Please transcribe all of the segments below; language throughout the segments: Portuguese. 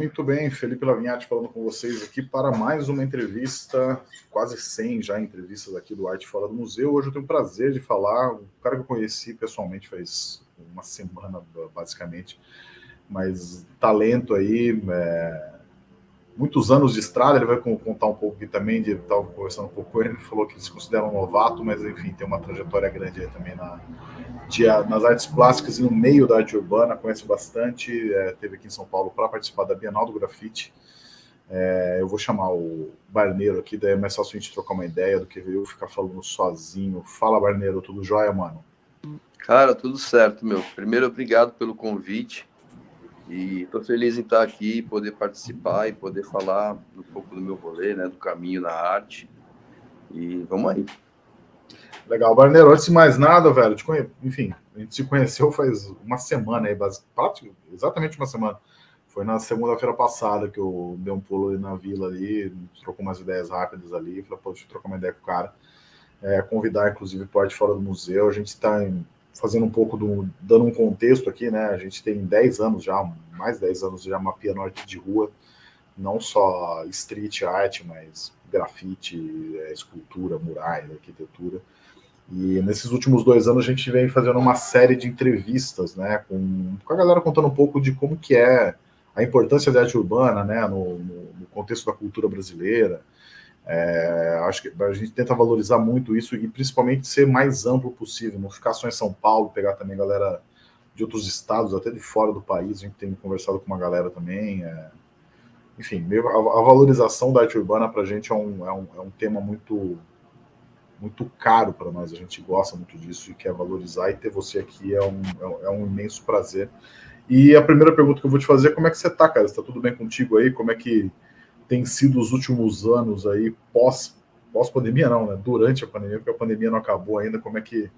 Muito bem, Felipe Lavinhati falando com vocês aqui para mais uma entrevista, quase 100 já entrevistas aqui do Arte Fora do Museu. Hoje eu tenho o prazer de falar, um cara que eu conheci pessoalmente faz uma semana, basicamente, mas talento aí, é, muitos anos de estrada, ele vai contar um pouco aqui também, de estava conversando um pouco com ele, ele falou que ele se considera um novato, mas enfim, tem uma trajetória grande aí também na, de, nas artes plásticas e no meio da arte urbana, conhece bastante, é, teve aqui em São Paulo para participar da Bienal do Grafite, é, eu vou chamar o Barneiro aqui, daí é mais fácil a gente trocar uma ideia do que eu ficar falando sozinho. Fala, Barneiro, tudo jóia, mano? Cara, tudo certo, meu. Primeiro, obrigado pelo convite. E estou feliz em estar aqui, e poder participar e poder falar um pouco do meu rolê, né, do caminho na arte. E vamos aí. Legal, Barneiro, antes de mais nada, velho, te conhe... enfim, a gente se conheceu faz uma semana aí, exatamente uma semana. Foi na segunda-feira passada que eu dei um pulo ali na vila ali, trocou umas ideias rápidas ali, falei, pô, deixa eu trocar uma ideia com o cara. É, convidar, inclusive, parte fora do museu. A gente está fazendo um pouco do. dando um contexto aqui, né? A gente tem 10 anos já, mais 10 anos já mapeando arte de rua, não só street art, mas grafite, é, escultura, murais, arquitetura. E nesses últimos dois anos a gente vem fazendo uma série de entrevistas, né, com, com a galera contando um pouco de como que é a importância da arte urbana, né, no, no contexto da cultura brasileira, é, acho que a gente tenta valorizar muito isso e principalmente ser mais amplo possível, não ficar só em São Paulo, pegar também galera de outros estados, até de fora do país, a gente tem conversado com uma galera também. É, enfim, a, valorização da arte urbana para a gente é um, é, um, é um tema muito muito caro para nós, a gente gosta muito disso e quer valorizar, e ter você aqui é um, é, é um imenso prazer. E a primeira pergunta que eu vou te fazer é como é que você está, cara? Está tudo bem contigo aí? Como é que tem sido os últimos anos aí, pós, pós-pandemia não, né? Durante a pandemia, porque a pandemia não acabou ainda, como é que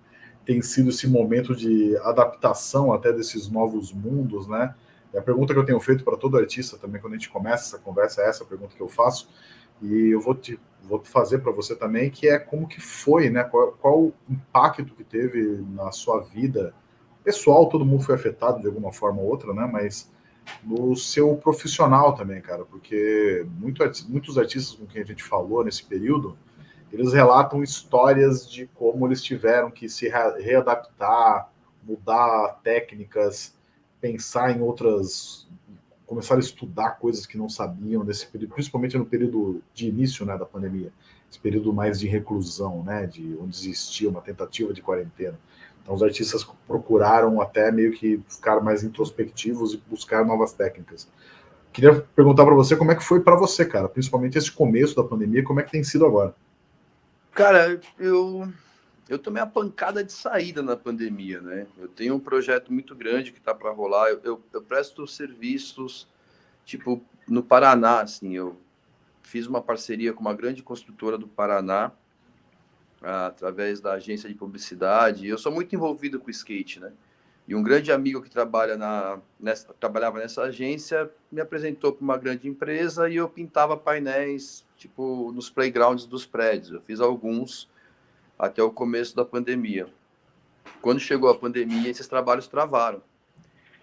tem sido esse momento de adaptação até desses novos mundos, né? E a pergunta que eu tenho feito para todo artista também, quando a gente começa essa conversa, é essa pergunta que eu faço, e eu vou te vou fazer para você também, que é como que foi, né? Qual, qual o impacto que teve na sua vida pessoal, todo mundo foi afetado de alguma forma ou outra, né? Mas no seu profissional também, cara, porque muito, muitos artistas com quem a gente falou nesse período, eles relatam histórias de como eles tiveram que se readaptar, mudar técnicas, pensar em outras, começar a estudar coisas que não sabiam nesse período, principalmente no período de início, né, da pandemia, esse período mais de reclusão, né, de onde existia uma tentativa de quarentena. Então, os artistas procuraram até meio que ficar mais introspectivos e buscar novas técnicas. Queria perguntar para você como é que foi para você, cara, principalmente esse começo da pandemia, como é que tem sido agora? Cara, eu eu tomei a pancada de saída na pandemia, né? Eu tenho um projeto muito grande que está para rolar. Eu, eu, eu, presto serviços, tipo, no Paraná, assim. Eu fiz uma parceria com uma grande construtora do Paraná através da agência de publicidade. Eu sou muito envolvido com skate, né? E um grande amigo que trabalha na, nessa, trabalhava nessa agência me apresentou para uma grande empresa e eu pintava painéis, tipo, nos playgrounds dos prédios. Eu fiz alguns até o começo da pandemia. Quando chegou a pandemia, esses trabalhos travaram.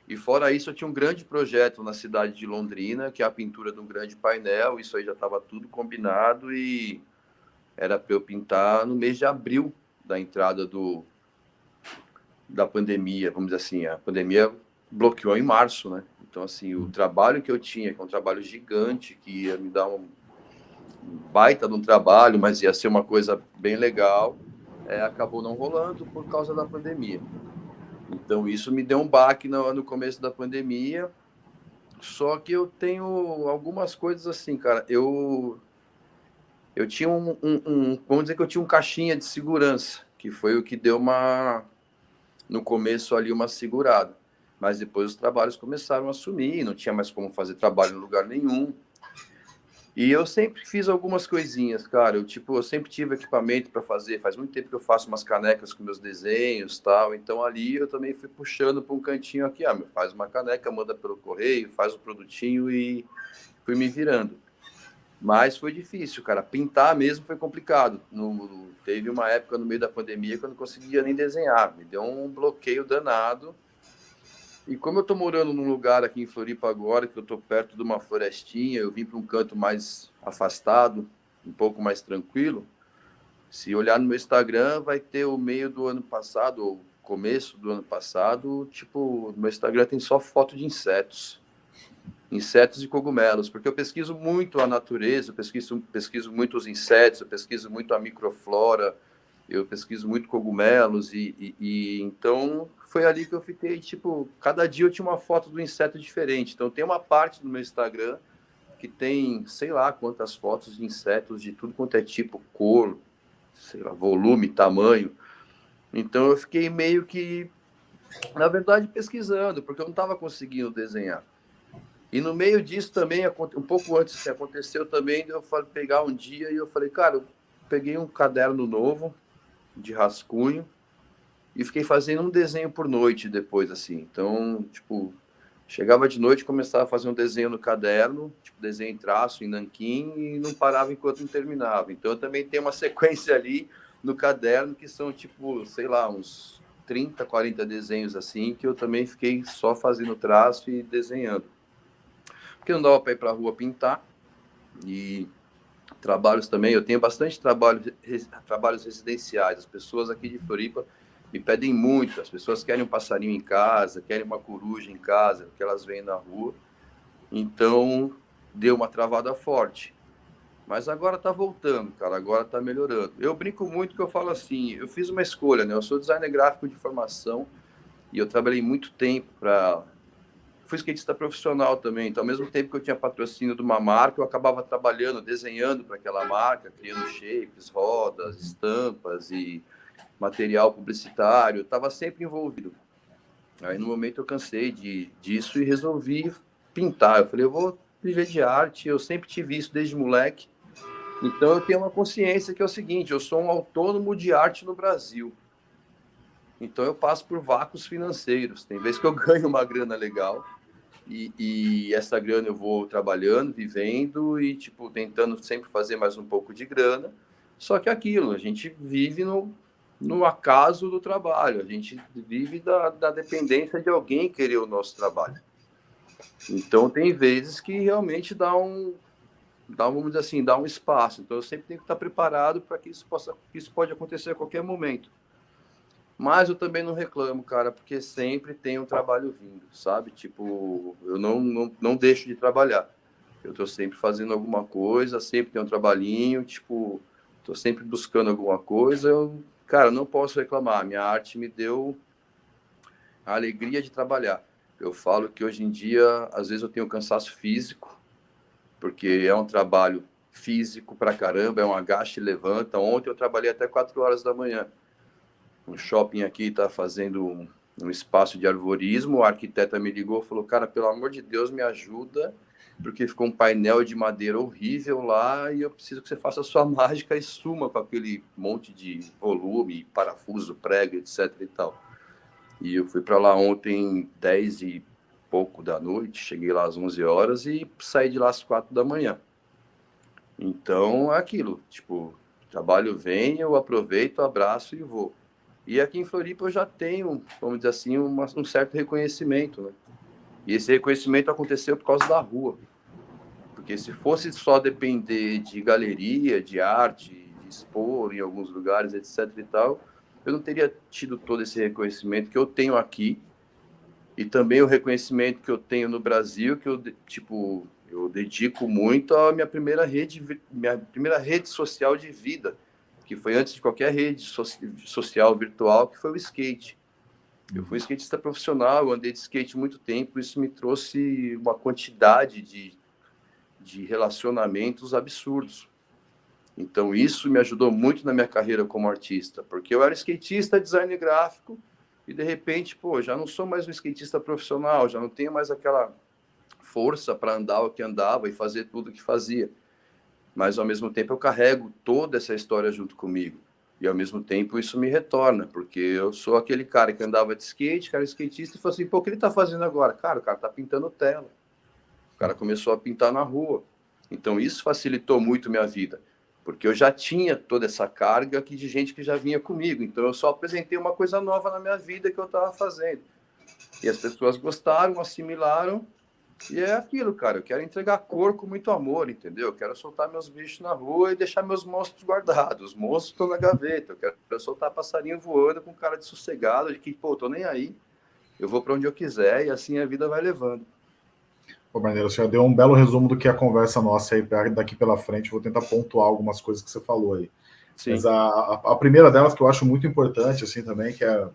E fora isso, eu tinha um grande projeto na cidade de Londrina, que é a pintura de um grande painel. Isso aí já estava tudo combinado e era para eu pintar no mês de abril da entrada do da pandemia, vamos dizer assim, a pandemia bloqueou em março, né? Então, assim, o trabalho que eu tinha, que é um trabalho gigante, que ia me dar um baita de um trabalho, mas ia ser uma coisa bem legal, é, acabou não rolando por causa da pandemia. Então, isso me deu um baque no, no começo da pandemia, só que eu tenho algumas coisas assim, cara, eu eu tinha um, um, um, vamos dizer que eu tinha um caixinha de segurança, que foi o que deu uma, no começo ali, uma segurada. Mas depois os trabalhos começaram a sumir, não tinha mais como fazer trabalho em lugar nenhum. E eu sempre fiz algumas coisinhas, cara. Eu, tipo, eu sempre tive equipamento para fazer. Faz muito tempo que eu faço umas canecas com meus desenhos tal. Então ali eu também fui puxando para um cantinho aqui. Ah, faz uma caneca, manda pelo correio, faz o produtinho e fui me virando. Mas foi difícil, cara. Pintar mesmo foi complicado. No, teve uma época no meio da pandemia que eu não conseguia nem desenhar. Me deu um bloqueio danado. E como eu estou morando num lugar aqui em Floripa agora, que eu estou perto de uma florestinha, eu vim para um canto mais afastado, um pouco mais tranquilo. Se olhar no meu Instagram, vai ter o meio do ano passado, ou começo do ano passado, tipo, no meu Instagram tem só foto de insetos. Insetos e cogumelos, porque eu pesquiso muito a natureza, eu pesquiso, pesquiso muito os insetos, eu pesquiso muito a microflora, eu pesquiso muito cogumelos, e, e, e então foi ali que eu fiquei, tipo, cada dia eu tinha uma foto do inseto diferente. Então tem uma parte do meu Instagram que tem, sei lá, quantas fotos de insetos de tudo quanto é tipo, cor, sei lá, volume, tamanho. Então eu fiquei meio que, na verdade, pesquisando, porque eu não estava conseguindo desenhar. E no meio disso também, um pouco antes que aconteceu também, eu falei pegar um dia e eu falei, cara, eu peguei um caderno novo de rascunho e fiquei fazendo um desenho por noite depois, assim. Então, tipo, chegava de noite, começava a fazer um desenho no caderno, tipo, desenho em traço, em nanquim, e não parava enquanto não terminava. Então, eu também tenho uma sequência ali no caderno que são, tipo, sei lá, uns 30, 40 desenhos assim, que eu também fiquei só fazendo traço e desenhando. Porque não dava para ir para a rua pintar, e trabalhos também, eu tenho bastante trabalho, trabalhos residenciais, as pessoas aqui de Floripa me pedem muito. As pessoas querem um passarinho em casa, querem uma coruja em casa, que elas veem na rua. Então, deu uma travada forte. Mas agora está voltando, cara. Agora está melhorando. Eu brinco muito que eu falo assim: eu fiz uma escolha, né? Eu sou designer gráfico de formação e eu trabalhei muito tempo para. Fui skatista profissional também. Então, ao mesmo tempo que eu tinha patrocínio de uma marca, eu acabava trabalhando, desenhando para aquela marca, criando shapes, rodas, estampas e material publicitário, estava sempre envolvido. Aí no momento eu cansei de, disso e resolvi pintar. Eu falei, eu vou viver de arte, eu sempre tive isso desde moleque. Então eu tenho uma consciência que é o seguinte, eu sou um autônomo de arte no Brasil. Então eu passo por vácuos financeiros. Tem vezes que eu ganho uma grana legal e, e, essa grana eu vou trabalhando, vivendo e tipo tentando sempre fazer mais um pouco de grana. Só que é aquilo, a gente vive no, no acaso do trabalho. A gente vive da, da dependência de alguém querer o nosso trabalho. Então, tem vezes que realmente dá um, dá, vamos dizer assim, dá um espaço. Então, eu sempre tenho que estar preparado para que isso possa, isso pode acontecer a qualquer momento. Mas eu também não reclamo, cara, porque sempre tem um trabalho vindo, sabe? Tipo, eu não, não, não deixo de trabalhar. Eu estou sempre fazendo alguma coisa, sempre tem um trabalhinho, tipo, estou sempre buscando alguma coisa. Eu Cara, não posso reclamar. Minha arte me deu a alegria de trabalhar. Eu falo que hoje em dia, às vezes eu tenho cansaço físico, porque é um trabalho físico pra caramba, é um agaste e levanta. Ontem eu trabalhei até 4 horas da manhã. Um shopping aqui está fazendo um, um espaço de arvorismo. O arquiteta me ligou e falou: Cara, pelo amor de Deus, me ajuda porque ficou um painel de madeira horrível lá e eu preciso que você faça a sua mágica e suma com aquele monte de volume, parafuso, prego, etc e tal. E eu fui para lá ontem, 10 e pouco da noite, cheguei lá às 11 horas e saí de lá às 4 da manhã. Então, é aquilo, tipo, trabalho vem, eu aproveito, abraço e vou. E aqui em Floripa eu já tenho, vamos dizer assim, uma, um certo reconhecimento, né? E esse reconhecimento aconteceu por causa da rua. Porque se fosse só depender de galeria, de arte, de expor em alguns lugares, etc e tal, eu não teria tido todo esse reconhecimento que eu tenho aqui e também o reconhecimento que eu tenho no Brasil, que eu tipo, eu dedico muito à minha primeira rede, minha primeira rede social de vida, que foi antes de qualquer rede social virtual, que foi o skate. Eu fui skatista profissional, eu andei de skate muito tempo, isso me trouxe uma quantidade de de relacionamentos absurdos. Então, isso me ajudou muito na minha carreira como artista, porque eu era skatista, design gráfico, e de repente, pô, já não sou mais um skatista profissional, já não tenho mais aquela força para andar o que andava e fazer tudo o que fazia. Mas, ao mesmo tempo, eu carrego toda essa história junto comigo. E, ao mesmo tempo, isso me retorna, porque eu sou aquele cara que andava de skate, cara skatista, e falou assim, pô, o que ele está fazendo agora? Cara, o cara está pintando tela cara começou a pintar na rua. Então isso facilitou muito minha vida, porque eu já tinha toda essa carga aqui de gente que já vinha comigo. Então eu só apresentei uma coisa nova na minha vida que eu estava fazendo. E as pessoas gostaram, assimilaram, e é aquilo, cara. Eu quero entregar cor com muito amor, entendeu? Eu quero soltar meus bichos na rua e deixar meus monstros guardados. Os monstros estão na gaveta. Eu quero soltar passarinho voando com cara de sossegado, de que, pô, tô nem aí. Eu vou para onde eu quiser e assim a vida vai levando. Pô, Barneiro, você já deu um belo resumo do que é a conversa nossa aí daqui pela frente. Vou tentar pontuar algumas coisas que você falou aí. Sim. Mas a, a, a, primeira delas que eu acho muito importante, assim, também, que é,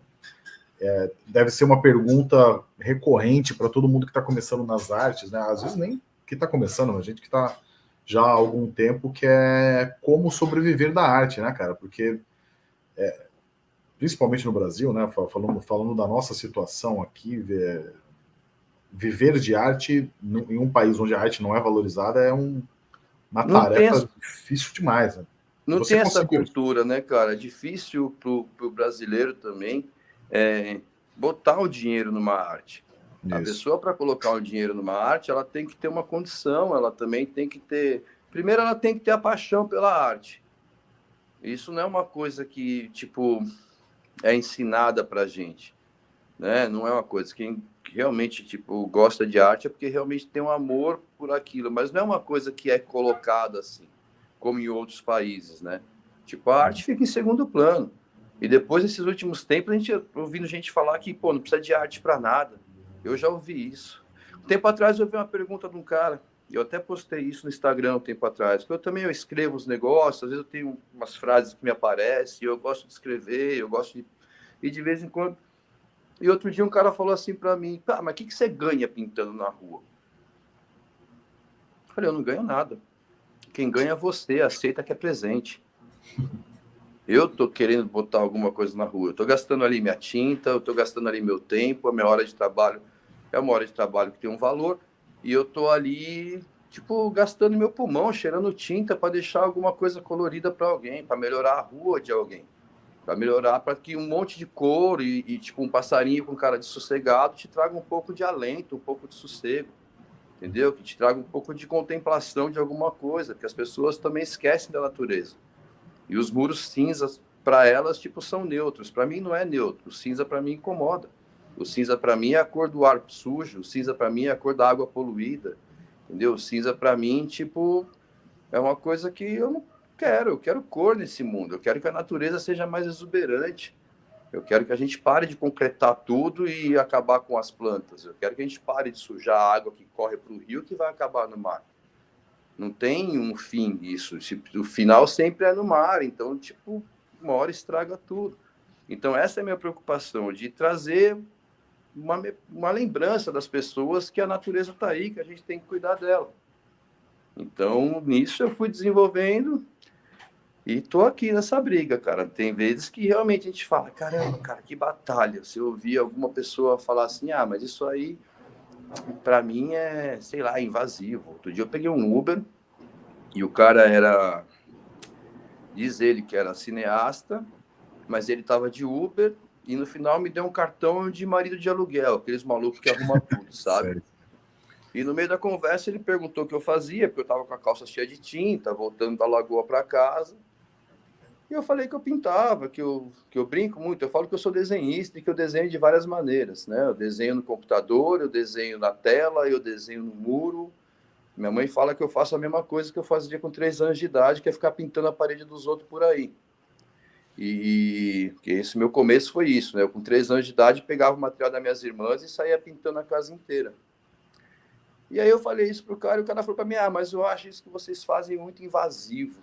é deve ser uma pergunta recorrente para todo mundo que está começando nas artes, né? Às vezes nem que está começando, a gente que está já há algum tempo, que é como sobreviver da arte, né, cara? Porque, é, principalmente no Brasil, né, falando, falando da nossa situação aqui, viver de arte em um país onde a arte não é valorizada é um, uma não tarefa essa, difícil demais. Né? Não Você tem essa cultura, né, cara? É difícil para o brasileiro também é, botar o dinheiro numa arte. Isso. A pessoa, para colocar o dinheiro numa arte, ela tem que ter uma condição, ela também tem que ter. Primeiro, ela tem que ter a paixão pela arte. Isso não é uma coisa que, tipo, é ensinada para gente. Né? Não é uma coisa. Quem realmente tipo gosta de arte é porque realmente tem um amor por aquilo, mas não é uma coisa que é colocada assim, como em outros países, né? Tipo, a arte fica em segundo plano. E depois, nesses últimos tempos, a gente ouvindo gente falar que, pô, não precisa de arte para nada. Eu já ouvi isso. Um tempo atrás eu ouvi uma pergunta de um cara, eu até postei isso no Instagram um tempo atrás, porque eu também eu escrevo os negócios, às vezes eu tenho umas frases que me aparecem, eu gosto de escrever, eu gosto de... E de vez em quando e outro dia um cara falou assim para mim, tá, mas o que, que você ganha pintando na rua? Eu falei, eu não ganho nada. Quem ganha é você, aceita que é presente. Eu tô querendo botar alguma coisa na rua. Tô gastando ali minha tinta, tô gastando ali meu tempo, a minha hora de trabalho é uma hora de trabalho que tem um valor, e eu tô ali, tipo, gastando meu pulmão, cheirando tinta para deixar alguma coisa colorida para alguém, para melhorar a rua de alguém para melhorar, para que um monte de cor e, e, tipo um passarinho com cara de sossegado te traga um pouco de alento, um pouco de sossego, entendeu? Que te traga um pouco de contemplação de alguma coisa, porque as pessoas também esquecem da natureza. E os muros cinzas para elas tipo são neutros. Para mim não é neutro. O cinza para mim incomoda. O cinza para mim é a cor do ar sujo. O cinza para mim é a cor da água poluída, entendeu? O cinza para mim tipo é uma coisa que eu não Quero, eu quero cor nesse mundo, eu quero que a natureza seja mais exuberante. Eu quero que a gente pare de concretar tudo e acabar com as plantas. Eu quero que a gente pare de sujar a água que corre para o rio que vai acabar no mar. Não tem um fim isso. O final sempre é no mar. Então, tipo, uma hora estraga tudo. Então, essa é a minha preocupação, de trazer uma, uma lembrança das pessoas que a natureza está aí, que a gente tem que cuidar dela. Então, nisso eu fui desenvolvendo e tô aqui nessa briga, cara. Tem vezes que realmente a gente fala, caramba, cara, que batalha. Se eu ouvir alguma pessoa falar assim, ah, mas isso aí para mim é, sei lá, invasivo. Outro dia eu peguei um Uber e o cara era diz ele que era cineasta, mas ele tava de Uber e no final me deu um cartão de marido de aluguel, aqueles malucos que arrumam tudo, sabe? E no meio da conversa ele perguntou o que eu fazia, porque eu tava com a calça cheia de tinta, voltando da lagoa para casa. Eu falei que eu pintava, que eu, que eu brinco muito, eu falo que eu sou desenhista e que eu desenho de várias maneiras, né? Eu desenho no computador, eu desenho na tela, eu desenho no muro. Minha mãe fala que eu faço a mesma coisa que eu fazia com três anos de idade, que é ficar pintando a parede dos outros por aí. E que esse meu começo foi isso, né? Eu com três anos de idade pegava o material das minhas irmãs e saía pintando a casa inteira. E aí eu falei isso pro cara e o cara falou para mim: "Ah, mas eu acho isso que vocês fazem muito invasivo".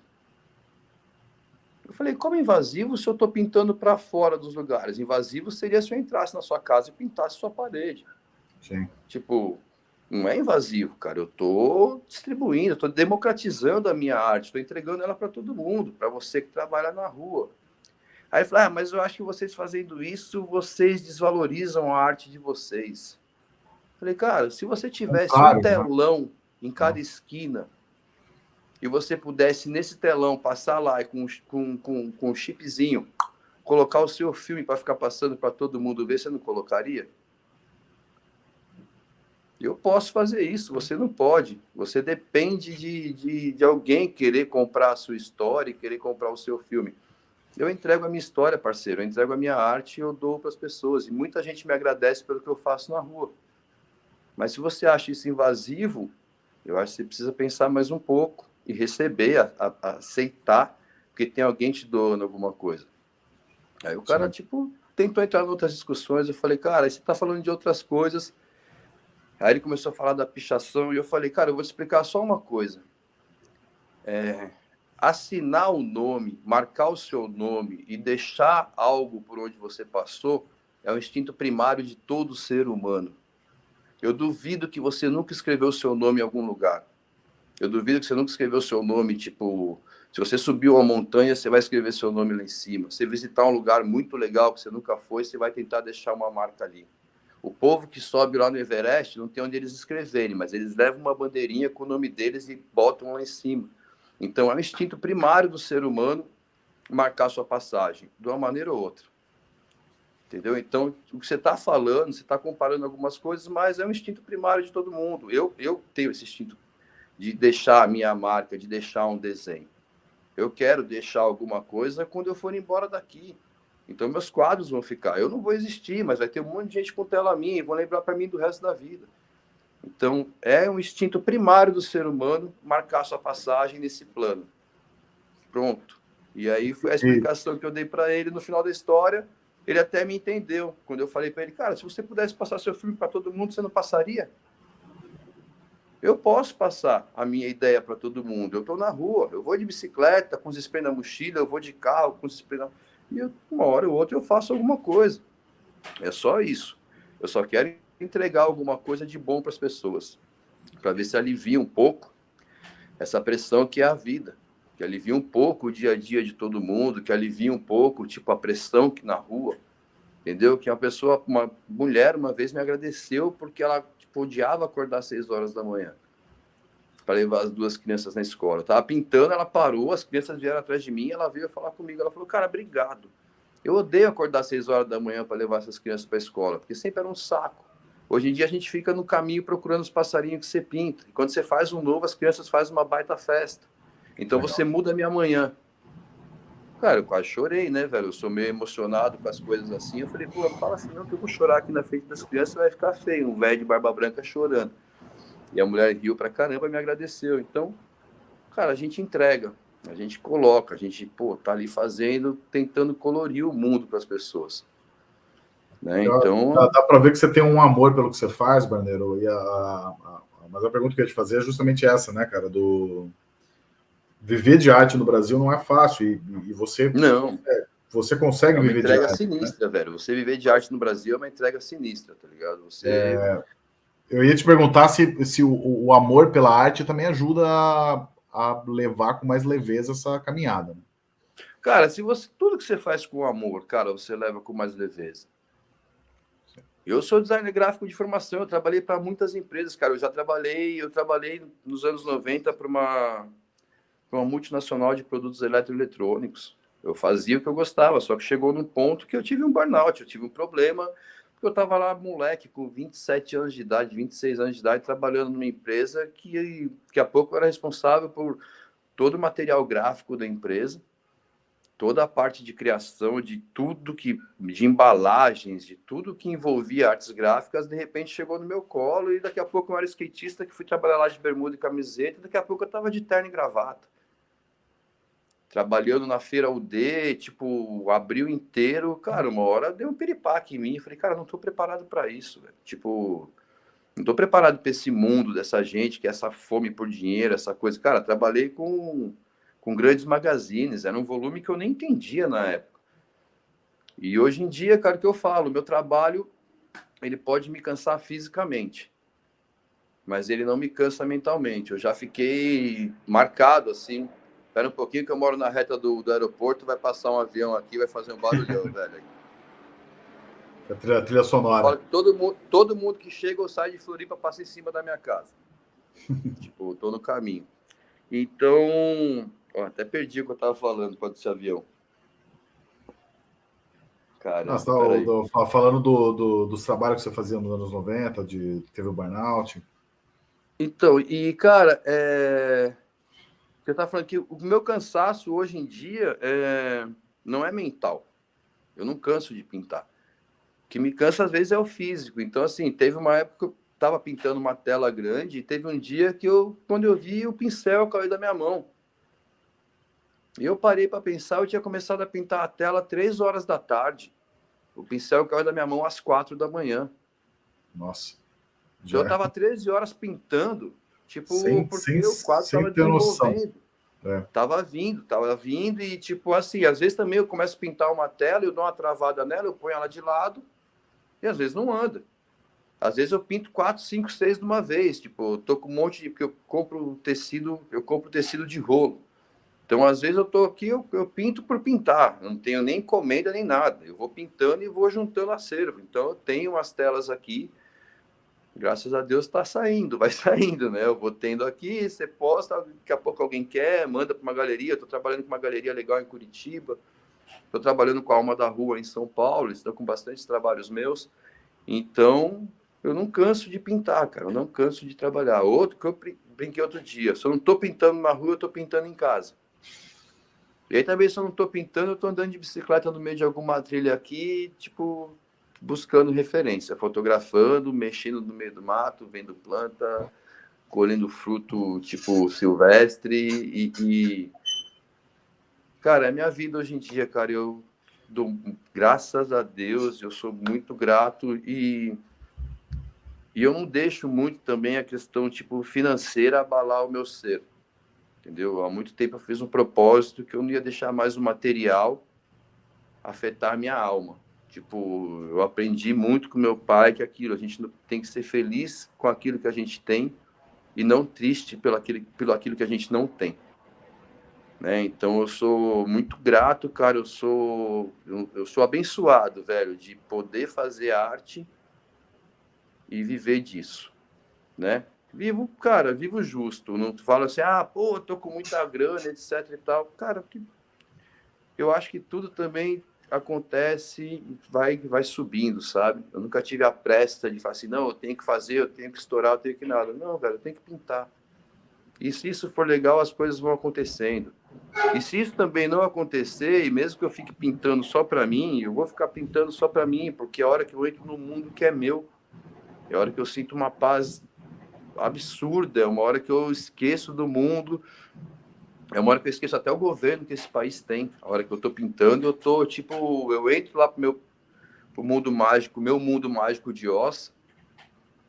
Eu falei, como invasivo se eu estou pintando para fora dos lugares? Invasivo seria se eu entrasse na sua casa e pintasse sua parede. Sim. Tipo, não é invasivo, cara. Eu estou distribuindo, estou democratizando a minha arte, estou entregando ela para todo mundo, para você que trabalha na rua. Aí eu falei, ah, mas eu acho que vocês fazendo isso, vocês desvalorizam a arte de vocês. Eu falei, cara, se você tivesse claro, um telão né? em cada esquina e você pudesse nesse telão passar lá com, com, com, com um chipzinho, colocar o seu filme para ficar passando para todo mundo ver, você não colocaria? Eu posso fazer isso, você não pode. Você depende de, de, de alguém querer comprar a sua história e querer comprar o seu filme. eu entrego a minha história, parceiro, eu entrego a minha arte e eu dou para as pessoas. E muita gente me agradece pelo que eu faço na rua. Mas se você acha isso invasivo, eu acho que você precisa pensar mais um pouco e receber, a, a, a aceitar que tem alguém te doando alguma coisa. Aí o cara, Sim. tipo, tentou entrar em outras discussões. Eu falei, cara, você está falando de outras coisas. Aí ele começou a falar da pichação e eu falei, cara, eu vou te explicar só uma coisa. É, assinar o nome, marcar o seu nome e deixar algo por onde você passou é o instinto primário de todo ser humano. Eu duvido que você nunca escreveu o seu nome em algum lugar. Eu duvido que você nunca escreveu seu nome, tipo, se você subiu uma montanha, você vai escrever seu nome lá em cima. Se visitar um lugar muito legal que você nunca foi, você vai tentar deixar uma marca ali. O povo que sobe lá no Everest não tem onde eles escreverem, mas eles levam uma bandeirinha com o nome deles e botam lá em cima. Então, é um instinto primário do ser humano marcar sua passagem, de uma maneira ou outra. Entendeu? Então, o que você está falando, você está comparando algumas coisas, mas é um instinto primário de todo mundo. Eu, eu tenho esse instinto de deixar a minha marca, de deixar um desenho. Eu quero deixar alguma coisa quando eu for embora daqui. Então, meus quadros vão ficar. Eu não vou existir, mas vai ter um monte de gente com tela minha e vão lembrar para mim do resto da vida. Então, é um instinto primário do ser humano marcar sua passagem nesse plano. Pronto. E aí foi a explicação que eu dei para ele no final da história. Ele até me entendeu quando eu falei para ele, cara, se você pudesse passar seu filme para todo mundo, você não passaria? Eu posso passar a minha ideia para todo mundo. Eu estou na rua, eu vou de bicicleta, com os spray na mochila, eu vou de carro, com os spray na... E eu, uma hora ou outra eu faço alguma coisa. É só isso. Eu só quero entregar alguma coisa de bom para as pessoas, para ver se alivia um pouco essa pressão que é a vida, que alivia um pouco o dia a dia de todo mundo, que alivia um pouco, tipo, a pressão que na rua, entendeu? Que uma pessoa, uma mulher, uma vez me agradeceu porque ela tipo, odiava acordar às seis horas da manhã para levar as duas crianças na escola. Eu tava pintando, ela parou, as crianças vieram atrás de mim, ela veio falar comigo, ela falou, cara, obrigado. Eu odeio acordar às seis horas da manhã para levar essas crianças para a escola, porque sempre era um saco. Hoje em dia a gente fica no caminho procurando os passarinhos que você pinta. E quando você faz um novo, as crianças fazem uma baita festa. Então você muda a minha manhã. Cara, eu quase chorei, né, velho? Eu sou meio emocionado com as coisas assim. Eu falei, pô, fala assim, não, que eu vou chorar aqui na frente das crianças, vai ficar feio. Um velho de barba branca chorando. E a mulher riu pra caramba e me agradeceu. Então, cara, a gente entrega, a gente coloca, a gente, pô, tá ali fazendo, tentando colorir o mundo para as pessoas. Né? Então... Dá, dá para ver que você tem um amor pelo que você faz, Barneiro. E a, a, a, mas a pergunta que eu ia te fazer é justamente essa, né, cara? Do viver de arte no Brasil não é fácil e, e você não é, você consegue é viver de arte. entrega sinistra, né? velho. Você viver de arte no Brasil é uma entrega sinistra, tá ligado? Você é, eu ia te perguntar se, se o, o amor pela arte também ajuda a, a, levar com mais leveza essa caminhada. Né? Cara, se você tudo que você faz com amor, cara, você leva com mais leveza. Eu sou designer gráfico de formação, eu trabalhei para muitas empresas, cara. Eu já trabalhei, eu trabalhei nos anos 90 para uma, uma multinacional de produtos eletroeletrônicos. Eu fazia o que eu gostava, só que chegou num ponto que eu tive um burnout, eu tive um problema, porque eu estava lá, moleque, com 27 anos de idade, 26 anos de idade, trabalhando numa empresa que daqui a pouco era responsável por todo o material gráfico da empresa toda a parte de criação de tudo que de embalagens, de tudo que envolvia artes gráficas, de repente chegou no meu colo e daqui a pouco eu era skatista que fui trabalhar lá de bermuda e camiseta, e daqui a pouco eu estava de terno e gravata. Trabalhando na feira UD, tipo, abril inteiro, cara, uma hora deu um piripaque em mim, falei, cara, não estou preparado para isso, velho. Tipo, não estou preparado para esse mundo dessa gente que é essa fome por dinheiro, essa coisa. Cara, trabalhei com com grandes magazines, era um volume que eu nem entendia na época. E hoje em dia, cara, o que eu falo, meu trabalho, ele pode me cansar fisicamente, mas ele não me cansa mentalmente. Eu já fiquei marcado assim. Espera um pouquinho que eu moro na reta do, do aeroporto, vai passar um avião aqui, vai fazer um barulhão, velho. A trilha, a trilha sonora. Todo mundo, todo mundo que chega ou sai de Floripa passa em cima da minha casa. tipo, tô no caminho. Então, Ó, até perdi o que eu tava falando com esse avião. Cara, Nossa, do, falando do, do, dos trabalhos que você fazia nos anos 90, de teve o burnout. Então, e cara, é... eu tava falando que o meu cansaço hoje em dia é não é mental. Eu não canso de pintar. O que me cansa às vezes é o físico. Então, assim, teve uma época que eu estava pintando uma tela grande e teve um dia que eu, quando eu vi, o pincel caiu da minha mão. E eu parei para pensar, eu tinha começado a pintar a tela três horas da tarde. O pincel caiu da minha mão às quatro da manhã. Nossa. Já... Eu estava 13 horas pintando, tipo, sem, porque sem, eu quase estava desenvolvendo. É. Tava vindo, tava vindo e tipo assim, às vezes também eu começo a pintar uma tela, eu dou uma travada nela, eu ponho ela de lado e às vezes não anda. Às vezes eu pinto quatro, cinco, seis de uma vez, tipo, eu tô com um monte de porque eu compro tecido, eu compro tecido de rolo. Então, às vezes eu tô aqui, eu, eu pinto por pintar, eu não tenho nem encomenda nem nada. Eu vou pintando e vou juntando acervo. Então, eu tenho umas telas aqui graças a Deus está saindo, vai saindo, né? Eu vou tendo aqui, você posta, daqui a pouco alguém quer, manda para uma galeria. Estou trabalhando com uma galeria legal em Curitiba, estou trabalhando com a Alma da Rua em São Paulo, estão com bastante trabalhos meus. Então, eu não canso de pintar, cara, eu não canso de trabalhar. Outro que eu brinquei outro dia, se eu não estou pintando na rua, eu estou pintando em casa. E aí também, se eu não estou pintando, eu estou andando de bicicleta no meio de alguma trilha aqui, tipo, buscando referência, fotografando, mexendo no meio do mato, vendo planta, colhendo fruto tipo silvestre e, e... cara, é minha vida hoje em dia, cara, eu dou graças a Deus, eu sou muito grato e e eu não deixo muito também a questão tipo financeira abalar o meu ser. Entendeu? Há muito tempo eu fiz um propósito que eu não ia deixar mais o material afetar minha alma. Tipo, eu aprendi muito com meu pai que aquilo, a gente tem que ser feliz com aquilo que a gente tem e não triste pelo aquilo, pelo aquilo que a gente não tem. Né? Então eu sou muito grato, cara, eu sou eu, eu sou abençoado, velho, de poder fazer arte e viver disso, né? Vivo, cara, vivo justo, não falo assim, ah, pô, tô com muita grana, etc e tal. Cara, que eu acho que tudo também acontece vai vai subindo, sabe? Eu nunca tive a pressa de falar assim, não, eu tenho que fazer, eu tenho que estourar, eu tenho que nada. Não, velho, eu tenho que pintar. E se isso for legal, as coisas vão acontecendo. E se isso também não acontecer, e mesmo que eu fique pintando só para mim, eu vou ficar pintando só para mim, porque é a hora que eu entro no mundo que é meu, é a hora que eu sinto uma paz absurda, é uma hora que eu esqueço do mundo, é uma hora que eu esqueço até o governo que esse país tem. A hora que eu estou pintando, eu tô tipo, eu entro lá pro meu pro mundo mágico, meu mundo mágico de Ossa,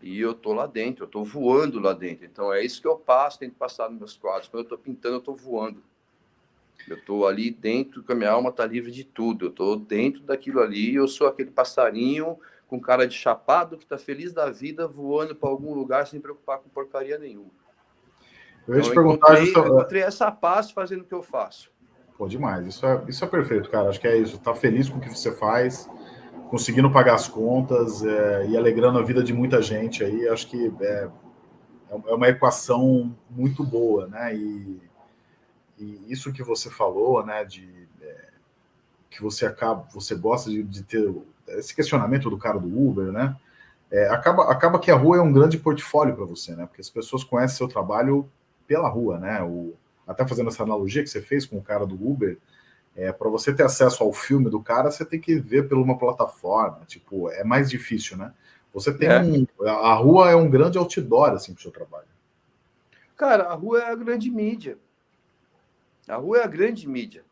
e eu tô lá dentro, eu tô voando lá dentro. Então é isso que eu passo, tento passar nos meus quadros. Quando eu tô pintando, eu tô voando. Eu tô ali dentro, que a minha alma tá livre de tudo. Eu tô dentro daquilo ali, eu sou aquele passarinho com cara de chapado que tá feliz da vida voando para algum lugar sem preocupar com porcaria nenhuma. Eu ia te então, perguntar. Encontrei, eu encontrei essa paz fazendo o que eu faço. Pô, demais. Isso é, isso é perfeito, cara. Acho que é isso. Tá feliz com o que você faz, conseguindo pagar as contas é, e alegrando a vida de muita gente aí. Acho que é, é uma equação muito boa, né? E, e isso que você falou, né? De é, que você acaba, você gosta de, de, ter esse questionamento do cara do Uber, né? É, acaba, acaba que a rua é um grande portfólio para você, né? Porque as pessoas conhecem seu trabalho pela rua, né? O, até fazendo essa analogia que você fez com o cara do Uber, é, para você ter acesso ao filme do cara, você tem que ver por uma plataforma, tipo, é mais difícil, né? Você tem é. um, a rua é um grande outdoor assim para o seu trabalho. Cara, a rua é a grande mídia. A rua é a grande mídia,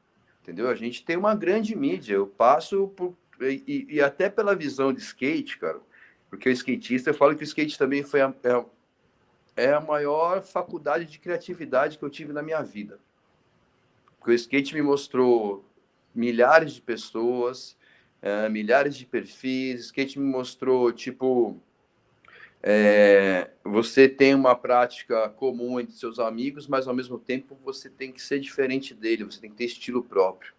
entendeu? A gente tem uma grande mídia. Eu passo por e, e até pela visão de skate, cara, porque o skatista, eu falo que o skate também foi a, é, é a maior faculdade de criatividade que eu tive na minha vida. Porque o skate me mostrou milhares de pessoas, é, milhares de perfis. Skate me mostrou, tipo, é, você tem uma prática comum entre seus amigos, mas ao mesmo tempo você tem que ser diferente dele, você tem que ter estilo próprio.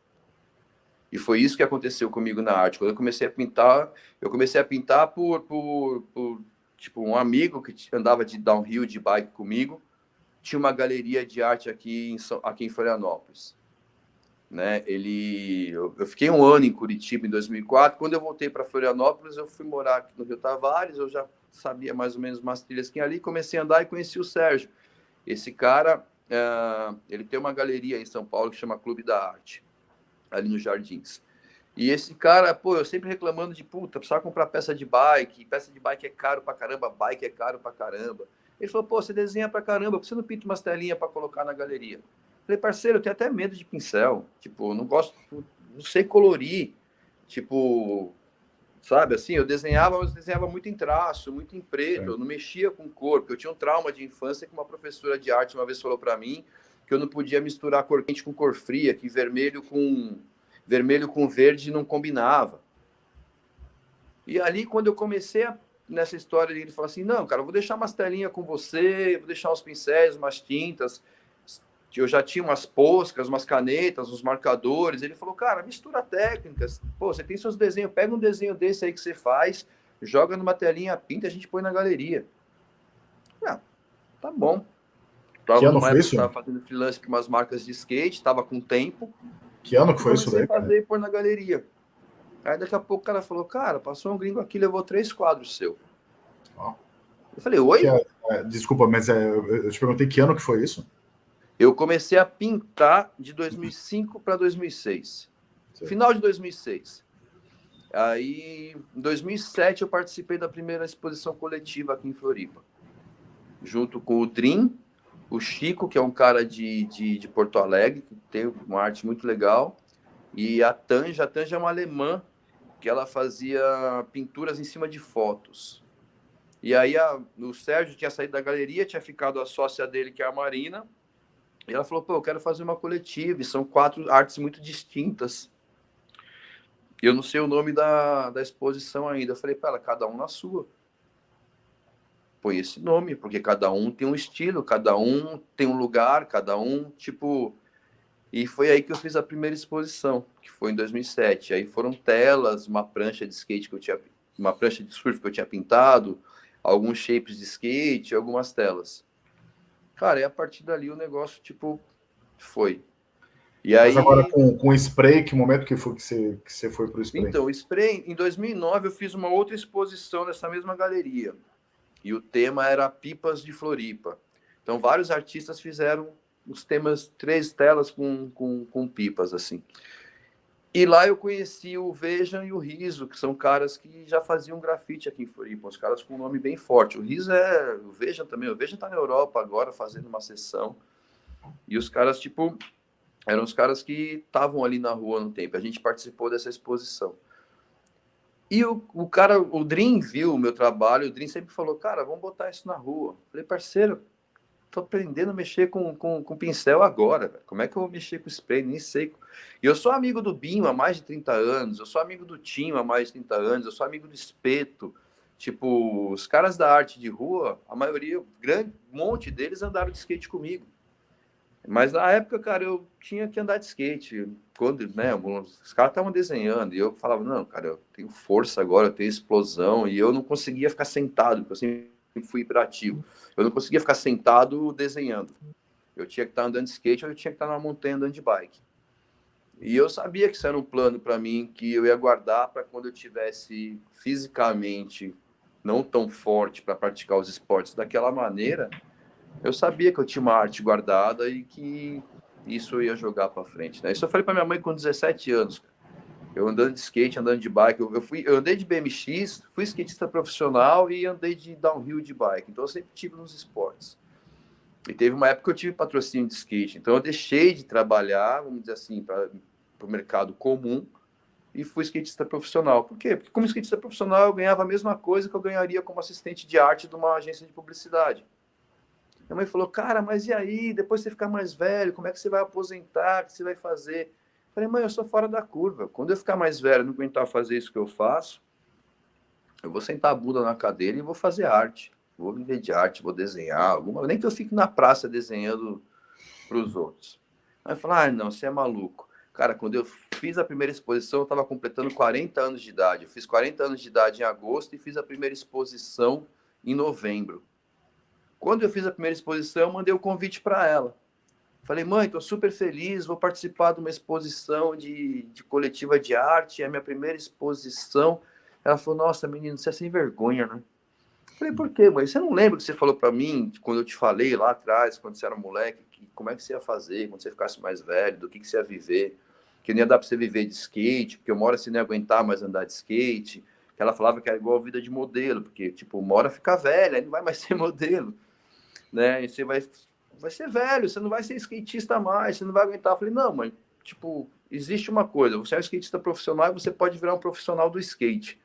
E foi isso que aconteceu comigo na arte. Quando eu comecei a pintar, eu comecei a pintar por, por, por tipo, um amigo que andava de downhill de bike comigo, tinha uma galeria de arte aqui em, aqui em Florianópolis. Né? Ele, eu, eu, fiquei um ano em Curitiba em 2004. Quando eu voltei para Florianópolis, eu fui morar aqui no Rio Tavares. Eu já sabia mais ou menos umas trilhas que ali. Comecei a andar e conheci o Sérgio. Esse cara, uh, ele tem uma galeria em São Paulo que chama Clube da Arte. ali nos Jardins. E esse cara, pô, eu sempre reclamando de puta, precisava comprar peça de bike, peça de bike é caro pra caramba, bike é caro pra caramba. Ele falou, pô, você desenha pra caramba, por que você não pinta umas telinhas pra colocar na galeria? Eu falei, parceiro, eu tenho até medo de pincel, tipo, não gosto, não sei colorir, tipo, sabe, assim, eu desenhava, mas eu desenhava muito em traço, muito em preto, é. eu não mexia com cor, porque eu tinha um trauma de infância que uma professora de arte uma vez falou para mim que eu não podia misturar cor quente com cor fria, que vermelho com vermelho com verde não combinava. E ali, quando eu comecei a, nessa história, ele falou assim: não, cara, vou deixar umas telinhas com você, vou deixar uns pincéis, umas tintas. Eu já tinha umas poscas, umas canetas, uns marcadores. Ele falou, cara, mistura técnicas. Pô, você tem seus desenhos, pega um desenho desse aí que você faz, joga numa telinha, pinta, a gente põe na galeria. Ah, tá bom. Tava que ano foi isso? Tava fazendo freelance para umas marcas de skate, tava com tempo. Que ano que foi isso daí? fazer e pôr na galeria. Aí daqui a pouco o cara falou, cara, passou um gringo aqui, levou três quadros seu. Oh. Eu falei, oi? É, é, desculpa, mas é, eu te perguntei que ano que foi isso? Eu comecei a pintar de 2005 para 2006. Sim. Final de 2006. Aí, em 2007, eu participei da primeira exposição coletiva aqui em Floripa. Junto com o Dream, o Chico, que é um cara de, de, de, Porto Alegre, que tem uma arte muito legal, e a Tanja. A Tanja é uma alemã que ela fazia pinturas em cima de fotos. E aí a, o Sérgio tinha saído da galeria, tinha ficado a sócia dele, que é a Marina, e ela falou, pô, eu quero fazer uma coletiva, e são quatro artes muito distintas. Eu não sei o nome da, da exposição ainda. Eu falei para ela, cada um na sua põe esse nome, porque cada um tem um estilo, cada um tem um lugar, cada um, tipo. E foi aí que eu fiz a primeira exposição, que foi em 2007. Aí foram telas, uma prancha de skate que eu tinha, uma prancha de surf que eu tinha pintado, alguns shapes de skate, algumas telas. Cara, e a partir dali o negócio, tipo, foi. E aí... Mas agora com, com spray, que momento que foi que você, que você foi para o spray? Então, spray, em 2009 eu fiz uma outra exposição nessa mesma galeria e o tema era Pipas de Floripa. Então, vários artistas fizeram os temas, três telas com, com, com pipas, assim. E lá eu conheci o Vejam e o Riso, que são caras que já faziam grafite aqui em Floripa, os caras com um nome bem forte. O Riso é. O Vejam também, o Vejam tá na Europa agora fazendo uma sessão. E os caras, tipo, eram os caras que estavam ali na rua no tempo. A gente participou dessa exposição. E o, o cara, o Dream viu o meu trabalho, o Dream sempre falou, cara, vamos botar isso na rua. falei, parceiro, tô aprendendo a mexer com, com, com pincel agora, como é que eu vou mexer com spray? Nem sei. E eu sou amigo do Binho há mais de 30 anos, eu sou amigo do Tinho há mais de 30 anos, eu sou amigo do Espeto. Tipo, os caras da arte de rua, a maioria, grande monte deles andaram de skate comigo. Mas na época, cara, eu tinha que andar de skate. Quando, né, os caras estavam desenhando e eu falava, não, cara, eu tenho força agora, eu tenho explosão. E eu não conseguia ficar sentado, porque eu sempre fui hiperativo. Eu não conseguia ficar sentado desenhando. Eu tinha que estar andando de skate ou eu tinha que estar na montanha andando de bike. E eu sabia que isso era um plano para mim que eu ia guardar para quando eu tivesse fisicamente não tão forte para praticar os esportes daquela maneira, eu sabia que eu tinha uma arte guardada e que isso ia jogar para frente, né? Isso eu falei para minha mãe com 17 anos. Eu andando de skate, andando de bike, eu, eu, fui, eu andei de BMX, fui skatista profissional e andei de downhill de bike. Então eu sempre tive nos esportes. E teve uma época que eu tive patrocínio de skate. Então eu deixei de trabalhar, vamos dizer assim, para o mercado comum e fui skatista profissional. Por quê? Porque como skatista profissional eu ganhava a mesma coisa que eu ganharia como assistente de arte de uma agência de publicidade. Minha mãe falou, cara, mas e aí? Depois você ficar mais velho, como é que você vai aposentar? O que você vai fazer? Eu falei, mãe, eu sou fora da curva. Quando eu ficar mais velho, não aguentar fazer isso que eu faço, eu vou sentar a bunda na cadeira e vou fazer arte. Vou viver de arte, vou desenhar, alguma... nem que eu fique na praça desenhando para os outros. Aí falei, ah, não, você é maluco. Cara, quando eu fiz a primeira exposição, eu estava completando 40 anos de idade. Eu fiz 40 anos de idade em agosto e fiz a primeira exposição em novembro. Quando eu fiz a primeira exposição, mandei o convite para ela. Falei, mãe, estou super feliz, vou participar de uma exposição de, de coletiva de arte, é a minha primeira exposição. Ela falou, nossa, menino, você é sem vergonha, né? Falei, por quê, mãe? Você não lembra que você falou para mim, quando eu te falei lá atrás, quando você era moleque, que, como é que você ia fazer, quando você ficasse mais velho, do que, que você ia viver? que não ia dar para você viver de skate, porque uma hora você não ia aguentar mais andar de skate, que ela falava que era igual a vida de modelo, porque, tipo, uma hora fica velha, aí não vai mais ser modelo, né? E você vai, vai ser velho, você não vai ser skatista mais, você não vai aguentar. Eu falei, não, mãe, tipo, existe uma coisa, você é um skatista profissional e você pode virar um profissional do skate.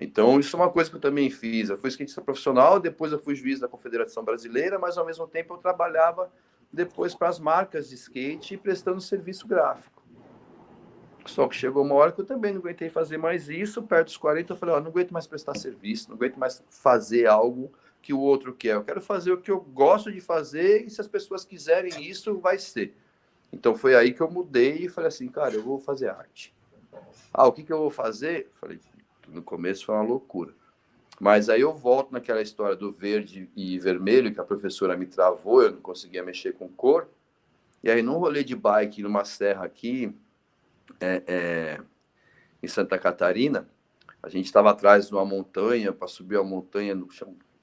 Então, isso é uma coisa que eu também fiz. Eu fui skatista profissional, depois eu fui juiz da Confederação Brasileira, mas ao mesmo tempo eu trabalhava depois para as marcas de skate prestando serviço gráfico. Só que chegou uma hora que eu também não aguentei fazer mais isso. Perto dos 40, eu falei: ó, não aguento mais prestar serviço, não aguento mais fazer algo que o outro quer. Eu quero fazer o que eu gosto de fazer e se as pessoas quiserem isso, vai ser. Então foi aí que eu mudei e falei assim: cara, eu vou fazer arte. Ah, o que, que eu vou fazer? Falei: no começo foi uma loucura. Mas aí eu volto naquela história do verde e vermelho, que a professora me travou, eu não conseguia mexer com cor. E aí, num rolê de bike numa serra aqui, é, é, em Santa Catarina, a gente estava atrás de uma montanha, para subir a montanha,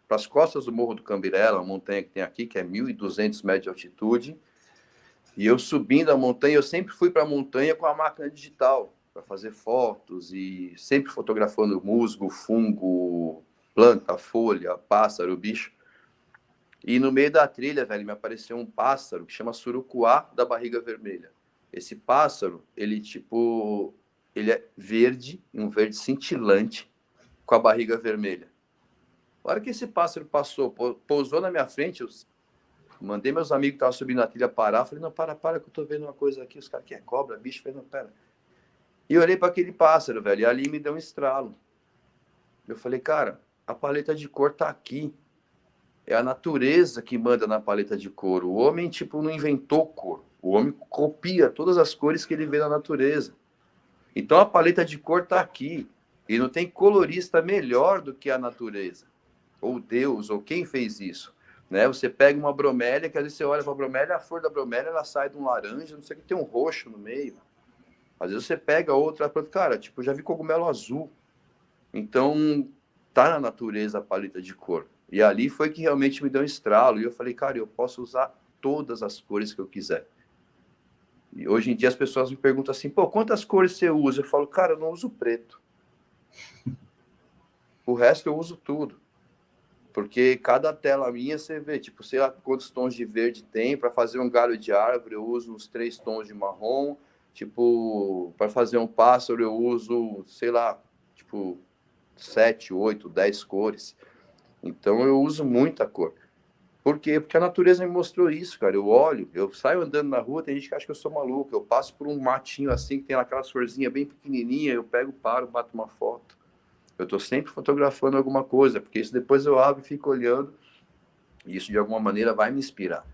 para as costas do Morro do Cambirela, uma montanha que tem aqui, que é 1.200 metros de altitude. E eu subindo a montanha, eu sempre fui para a montanha com a máquina digital para fazer fotos e sempre fotografando musgo, fungo, planta, folha, pássaro, bicho. E no meio da trilha, velho, me apareceu um pássaro que chama surucuá da barriga vermelha. Esse pássaro, ele tipo, ele é verde, um verde cintilante, com a barriga vermelha. A hora que esse pássaro passou, pousou na minha frente, eu mandei meus amigos que estavam subindo a trilha parar. Falei, não, para, para, que eu tô vendo uma coisa aqui. Os caras, que é cobra, bicho? Falei, não, pera. E olhei para aquele pássaro, velho, e ali me deu um estralo. Eu falei, cara, a paleta de cor tá aqui. É a natureza que manda na paleta de cor. O homem, tipo, não inventou cor. O homem copia todas as cores que ele vê na natureza. Então a paleta de cor tá aqui. E não tem colorista melhor do que a natureza. Ou Deus, ou quem fez isso. Né? Você pega uma bromélia, que às vezes você olha para a bromélia, a flor da bromélia ela sai de um laranja, não sei o que, tem um roxo no meio. Às vezes você pega outra cara, tipo, já vi cogumelo azul. Então, tá na natureza a paleta de cor. E ali foi que realmente me deu um estralo. E eu falei, cara, eu posso usar todas as cores que eu quiser. E hoje em dia as pessoas me perguntam assim, pô, quantas cores você usa? Eu falo, cara, eu não uso preto. O resto eu uso tudo. Porque cada tela minha você vê, tipo, sei lá quantos tons de verde tem. Para fazer um galho de árvore, eu uso uns três tons de marrom. Tipo, para fazer um pássaro, eu uso, sei lá, tipo, sete, oito, dez cores. Então, eu uso muita cor. Por quê? Porque a natureza me mostrou isso, cara. Eu olho, eu saio andando na rua, tem gente que acha que eu sou maluco. Eu passo por um matinho assim, que tem aquelas florzinhas bem pequenininha, eu pego, paro, bato uma foto. Eu estou sempre fotografando alguma coisa, porque isso depois eu abro e fico olhando. E isso, de alguma maneira, vai me inspirar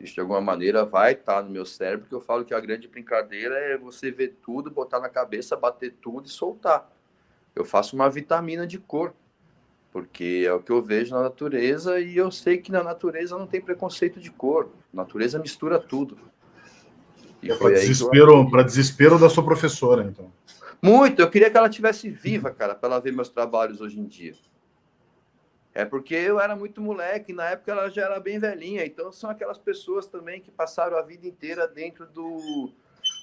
isso de alguma maneira vai estar tá no meu cérebro, porque eu falo que a grande brincadeira é você ver tudo, botar na cabeça, bater tudo e soltar. Eu faço uma vitamina de cor, porque é o que eu vejo na natureza e eu sei que na natureza não tem preconceito de cor. A natureza mistura tudo. É para desespero, desespero da sua professora, então. Muito, eu queria que ela tivesse viva, cara, para ela ver meus trabalhos hoje em dia. É porque eu era muito moleque, na época ela já era bem velhinha, então são aquelas pessoas também que passaram a vida inteira dentro do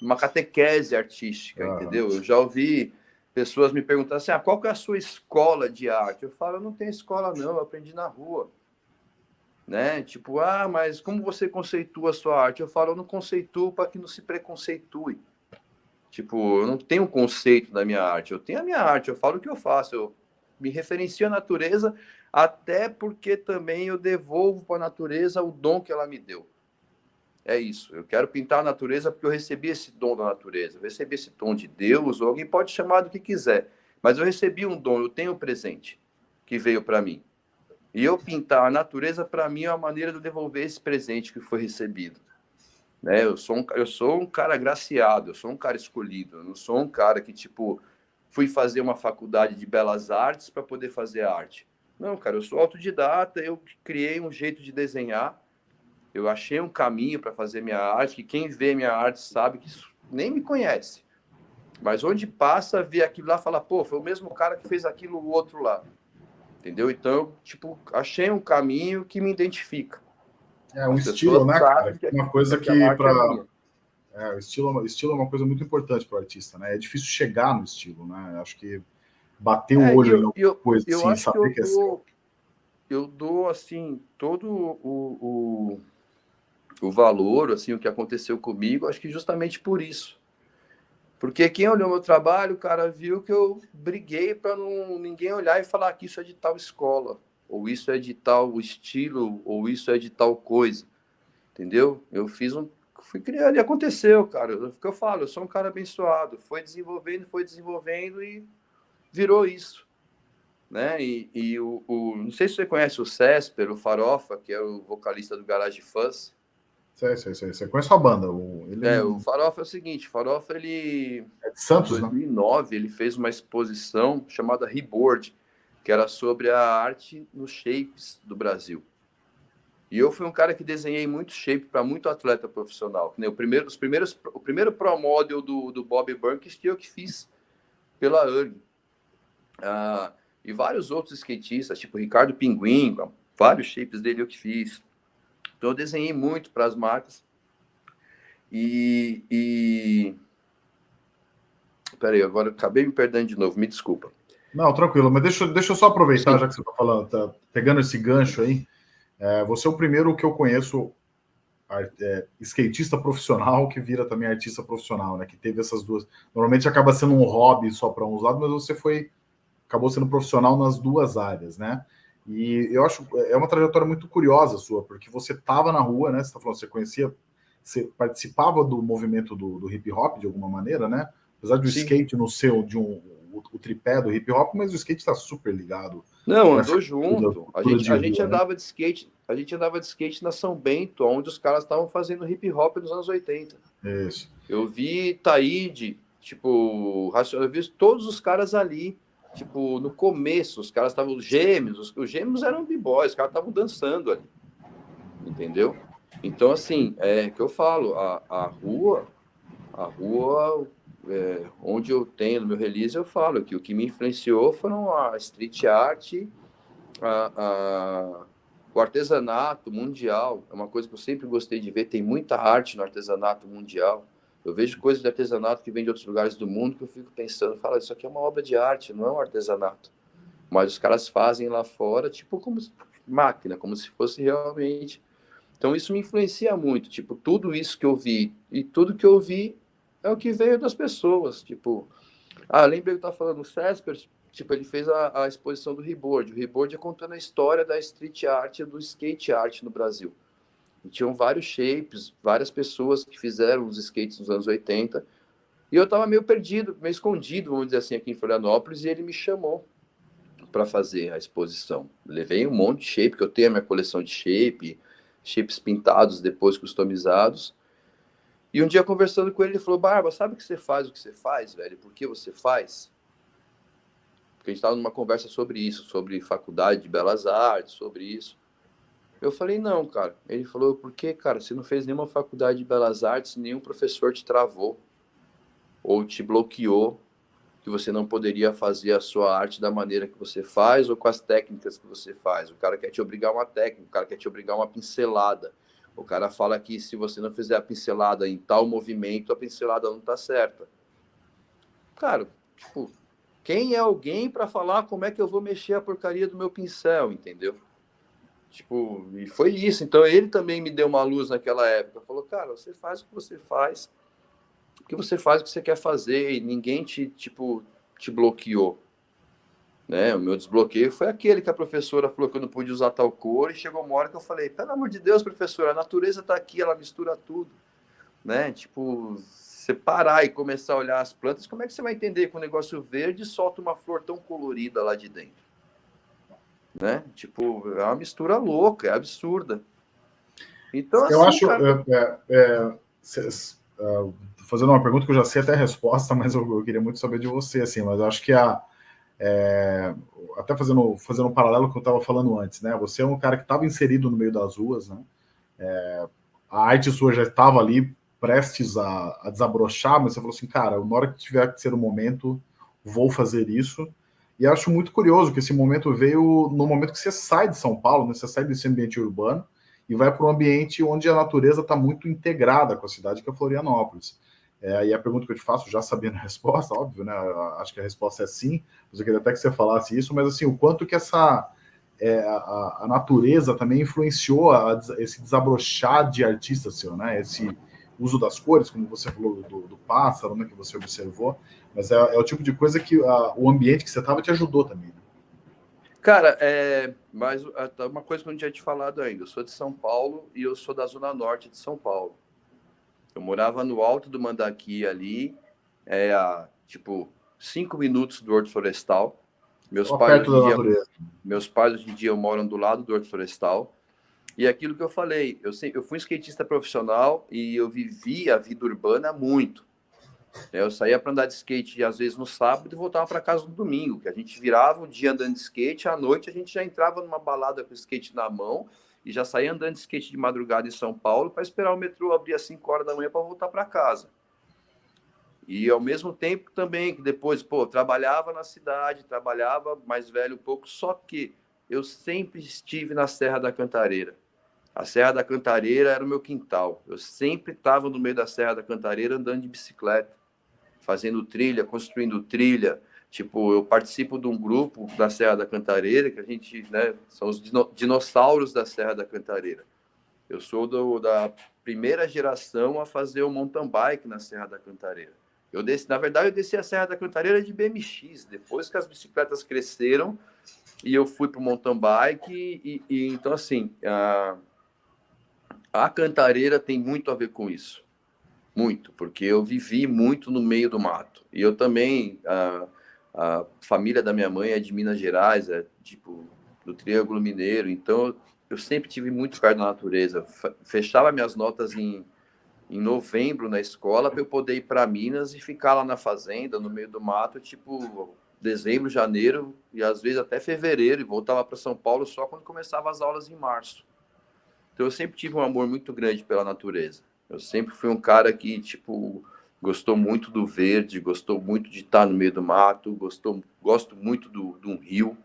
uma catequese artística, ah. entendeu? Eu já ouvi pessoas me perguntar assim: ah, qual que é a sua escola de arte? Eu falo, eu não tenho escola, não, eu aprendi na rua. Né? Tipo, ah, mas como você conceitua a sua arte? Eu falo, eu não conceituo para que não se preconceitue. Tipo, eu não tenho um conceito da minha arte, eu tenho a minha arte, eu falo o que eu faço, eu me referencio à natureza até porque também eu devolvo para a natureza o dom que ela me deu. É isso. Eu quero pintar a natureza porque eu recebi esse dom da natureza, eu recebi esse dom de Deus, ou alguém pode chamar do que quiser, mas eu recebi um dom, eu tenho um presente que veio para mim. E eu pintar a natureza, para mim, é uma maneira de devolver esse presente que foi recebido. Né? Eu, sou um, eu sou um cara agraciado, eu sou um cara escolhido, eu não sou um cara que, tipo, fui fazer uma faculdade de belas artes para poder fazer arte. Não, cara, eu sou autodidata, eu criei um jeito de desenhar, eu achei um caminho para fazer minha arte, que quem vê minha arte sabe que nem me conhece. Mas onde passa, vê aquilo lá, fala, pô, foi o mesmo cara que fez aquilo o outro lá. Entendeu? Então, tipo, achei um caminho que me identifica. É um As estilo, né, cara? Que, uma coisa que, que para É, o estilo, estilo é uma coisa muito importante para o artista, né? É difícil chegar no estilo, né? Acho que bater o é, olho eu, em alguma coisa eu, assim, saber que, eu que é dou, Eu dou, assim, todo o, o, o valor, assim, o que aconteceu comigo, acho que justamente por isso. Porque quem olhou meu trabalho, o cara viu que eu briguei para ninguém olhar e falar que isso é de tal escola, ou isso é de tal estilo, ou isso é de tal coisa. Entendeu? Eu fiz um. Fui criando e aconteceu, cara. O que eu falo, eu sou um cara abençoado. Foi desenvolvendo, foi desenvolvendo e virou isso. Né? E, e o, o, não sei se você conhece o Césper, o Farofa, que é o vocalista do Garage Fuzz. Sei, sei, sei. Você conhece a banda? O, ele... É, o Farofa é o seguinte, Farofa, ele... É de Santos, Em 2009, né? ele fez uma exposição chamada Reboard, que era sobre a arte nos shapes do Brasil. E eu fui um cara que desenhei muito shape para muito atleta profissional. O primeiro, os primeiros, o primeiro pro model do, do Bob Burns que eu que fiz pela URG. Ah, e vários outros skatistas, tipo Ricardo Pinguim, vários shapes dele eu que fiz. Então, eu desenhei muito para as marcas. E, e... Peraí, agora acabei me perdendo de novo, me desculpa. Não, tranquilo, mas deixa, deixa eu só aproveitar, Sim. já que você está falando, tá pegando esse gancho aí. É, você é o primeiro que eu conheço é, skatista profissional que vira também artista profissional, né? Que teve essas duas. Normalmente acaba sendo um hobby só para uns lados, mas você foi acabou sendo profissional nas duas áreas, né? E eu acho é uma trajetória muito curiosa sua, porque você estava na rua, né? Você está falando, você conhecia, você participava do movimento do, do hip hop de alguma maneira, né? Apesar do Sim. skate no seu, de um o, o, tripé do hip hop, mas o skate está super ligado. Não, andou junto. a gente, a gente né? andava de skate, a gente andava de skate na São Bento, onde os caras estavam fazendo hip hop nos anos 80. Isso. Eu vi Taíde, tipo, eu vi todos os caras ali tipo, no começo, os caras estavam gêmeos, os, os, gêmeos eram b-boys, os caras estavam dançando ali. Entendeu? Então, assim, é que eu falo, a, a rua, a rua é, onde eu tenho no meu release, eu falo que o que me influenciou foram a street art, a, a, o artesanato mundial, é uma coisa que eu sempre gostei de ver, tem muita arte no artesanato mundial. Eu vejo coisas de artesanato que vêm de outros lugares do mundo que eu fico pensando, fala, isso aqui é uma obra de arte, não é um artesanato. Mas os caras fazem lá fora, tipo, como máquina, como se fosse realmente. Então isso me influencia muito, tipo, tudo isso que eu vi e tudo que eu vi é o que veio das pessoas, tipo, ah, lembrei que eu falando, o Césper, tipo, ele fez a, a exposição do Reboard. O Reboard é contando a história da street art e do skate art no Brasil. E tinham vários shapes, várias pessoas que fizeram os skates nos anos 80. E eu estava meio perdido, meio escondido, vamos dizer assim, aqui em Florianópolis, e ele me chamou para fazer a exposição. Levei um monte de shape, que eu tenho a minha coleção de shape, shapes pintados, depois customizados. E um dia conversando com ele, ele falou: Barba, sabe que você faz, o que você faz, velho? Por que você faz? Porque a gente estava numa conversa sobre isso, sobre faculdade de belas artes, sobre isso. Eu falei, não, cara. Ele falou, por que, cara? Você não fez nenhuma faculdade de belas artes, nenhum professor te travou ou te bloqueou que você não poderia fazer a sua arte da maneira que você faz ou com as técnicas que você faz. O cara quer te obrigar uma técnica, o cara quer te obrigar uma pincelada. O cara fala que se você não fizer a pincelada em tal movimento, a pincelada não tá certa. Cara, tipo, quem é alguém para falar como é que eu vou mexer a porcaria do meu pincel, entendeu? Tipo, e foi isso. Então ele também me deu uma luz naquela época. Falou, cara, você faz o que você faz, o que você faz o que você quer fazer e ninguém te, tipo, te bloqueou. Né? O meu desbloqueio foi aquele que a professora falou que eu não podia usar tal cor e chegou uma hora que eu falei, pelo amor de Deus, professora, a natureza está aqui, ela mistura tudo. Né? Tipo, você parar e começar a olhar as plantas, como é que você vai entender que um negócio verde solta uma flor tão colorida lá de dentro? né? Tipo, é uma mistura louca, é absurda. Então, assim, eu acho, cara... é, é, é, fazendo uma pergunta que eu já sei até a resposta, mas eu, eu queria muito saber de você, assim, mas eu acho que a é, até fazendo, fazendo um paralelo com o que eu estava falando antes, né? Você é um cara que estava inserido no meio das ruas, né? É, a arte sua já estava ali prestes a, a, desabrochar, mas você falou assim, cara, na hora que tiver que ser o momento, vou fazer isso. E acho muito curioso que esse momento veio no momento que você sai de São Paulo, né? você sai desse ambiente urbano e vai para um ambiente onde a natureza está muito integrada com a cidade, que é Florianópolis. É, e a pergunta que eu te faço, já sabendo a resposta, óbvio, né? Acho que a resposta é sim, mas eu queria até que você falasse isso, mas assim, o quanto que essa é, a, a, natureza também influenciou a, esse desabrochar de artista seu, né? Esse uso das cores, como você falou do, do pássaro, né? Que você observou, mas é, é o tipo de coisa que o ambiente que você estava te ajudou também. Cara, é, mas uma coisa que eu não tinha te falado ainda. Eu sou de São Paulo e eu sou da zona norte de São Paulo. Eu morava no alto do Mandaqui ali, é, a, tipo, cinco minutos do Horto Florestal. Meus pais, hoje dia, meus pais hoje em dia moram do lado do Horto Florestal. E aquilo que eu falei, eu, sempre, eu fui um skatista profissional e eu vivi a vida urbana muito. Eu saía para andar de skate às vezes no sábado e voltava para casa no domingo, que a gente virava o dia andando de skate, à noite a gente já entrava numa balada com o skate na mão e já saía andando de skate de madrugada em São Paulo para esperar o metrô abrir às 5 horas da manhã para voltar para casa. E ao mesmo tempo também que depois, pô, trabalhava na cidade, trabalhava mais velho um pouco, só que eu sempre estive na Serra da Cantareira. A Serra da Cantareira era o meu quintal. Eu sempre estava no meio da Serra da Cantareira andando de bicicleta, fazendo trilha, construindo trilha. Tipo, eu participo de um grupo da Serra da Cantareira, que a gente, né, são os dinossauros da Serra da Cantareira. Eu sou do, da primeira geração a fazer o mountain bike na Serra da Cantareira. Eu desci, na verdade, eu desci a Serra da Cantareira de BMX, depois que as bicicletas cresceram e eu fui para o mountain bike. E, e, então, assim, a, a Cantareira tem muito a ver com isso. Muito, porque eu vivi muito no meio do mato. E eu também, a família da minha mãe é de Minas Gerais, é tipo do Triângulo Mineiro, então eu sempre tive muito perto da natureza. Fechava minhas notas em, em novembro na escola para eu poder ir para Minas e ficar lá na fazenda, no meio do mato, tipo dezembro, janeiro e às vezes até fevereiro, e voltava para São Paulo só quando começava as aulas em março. Então eu sempre tive um amor muito grande pela natureza. Eu sempre fui um cara que, tipo, gostou muito do verde, gostou muito de estar no meio do mato, gostou, gosto muito do, de um rio,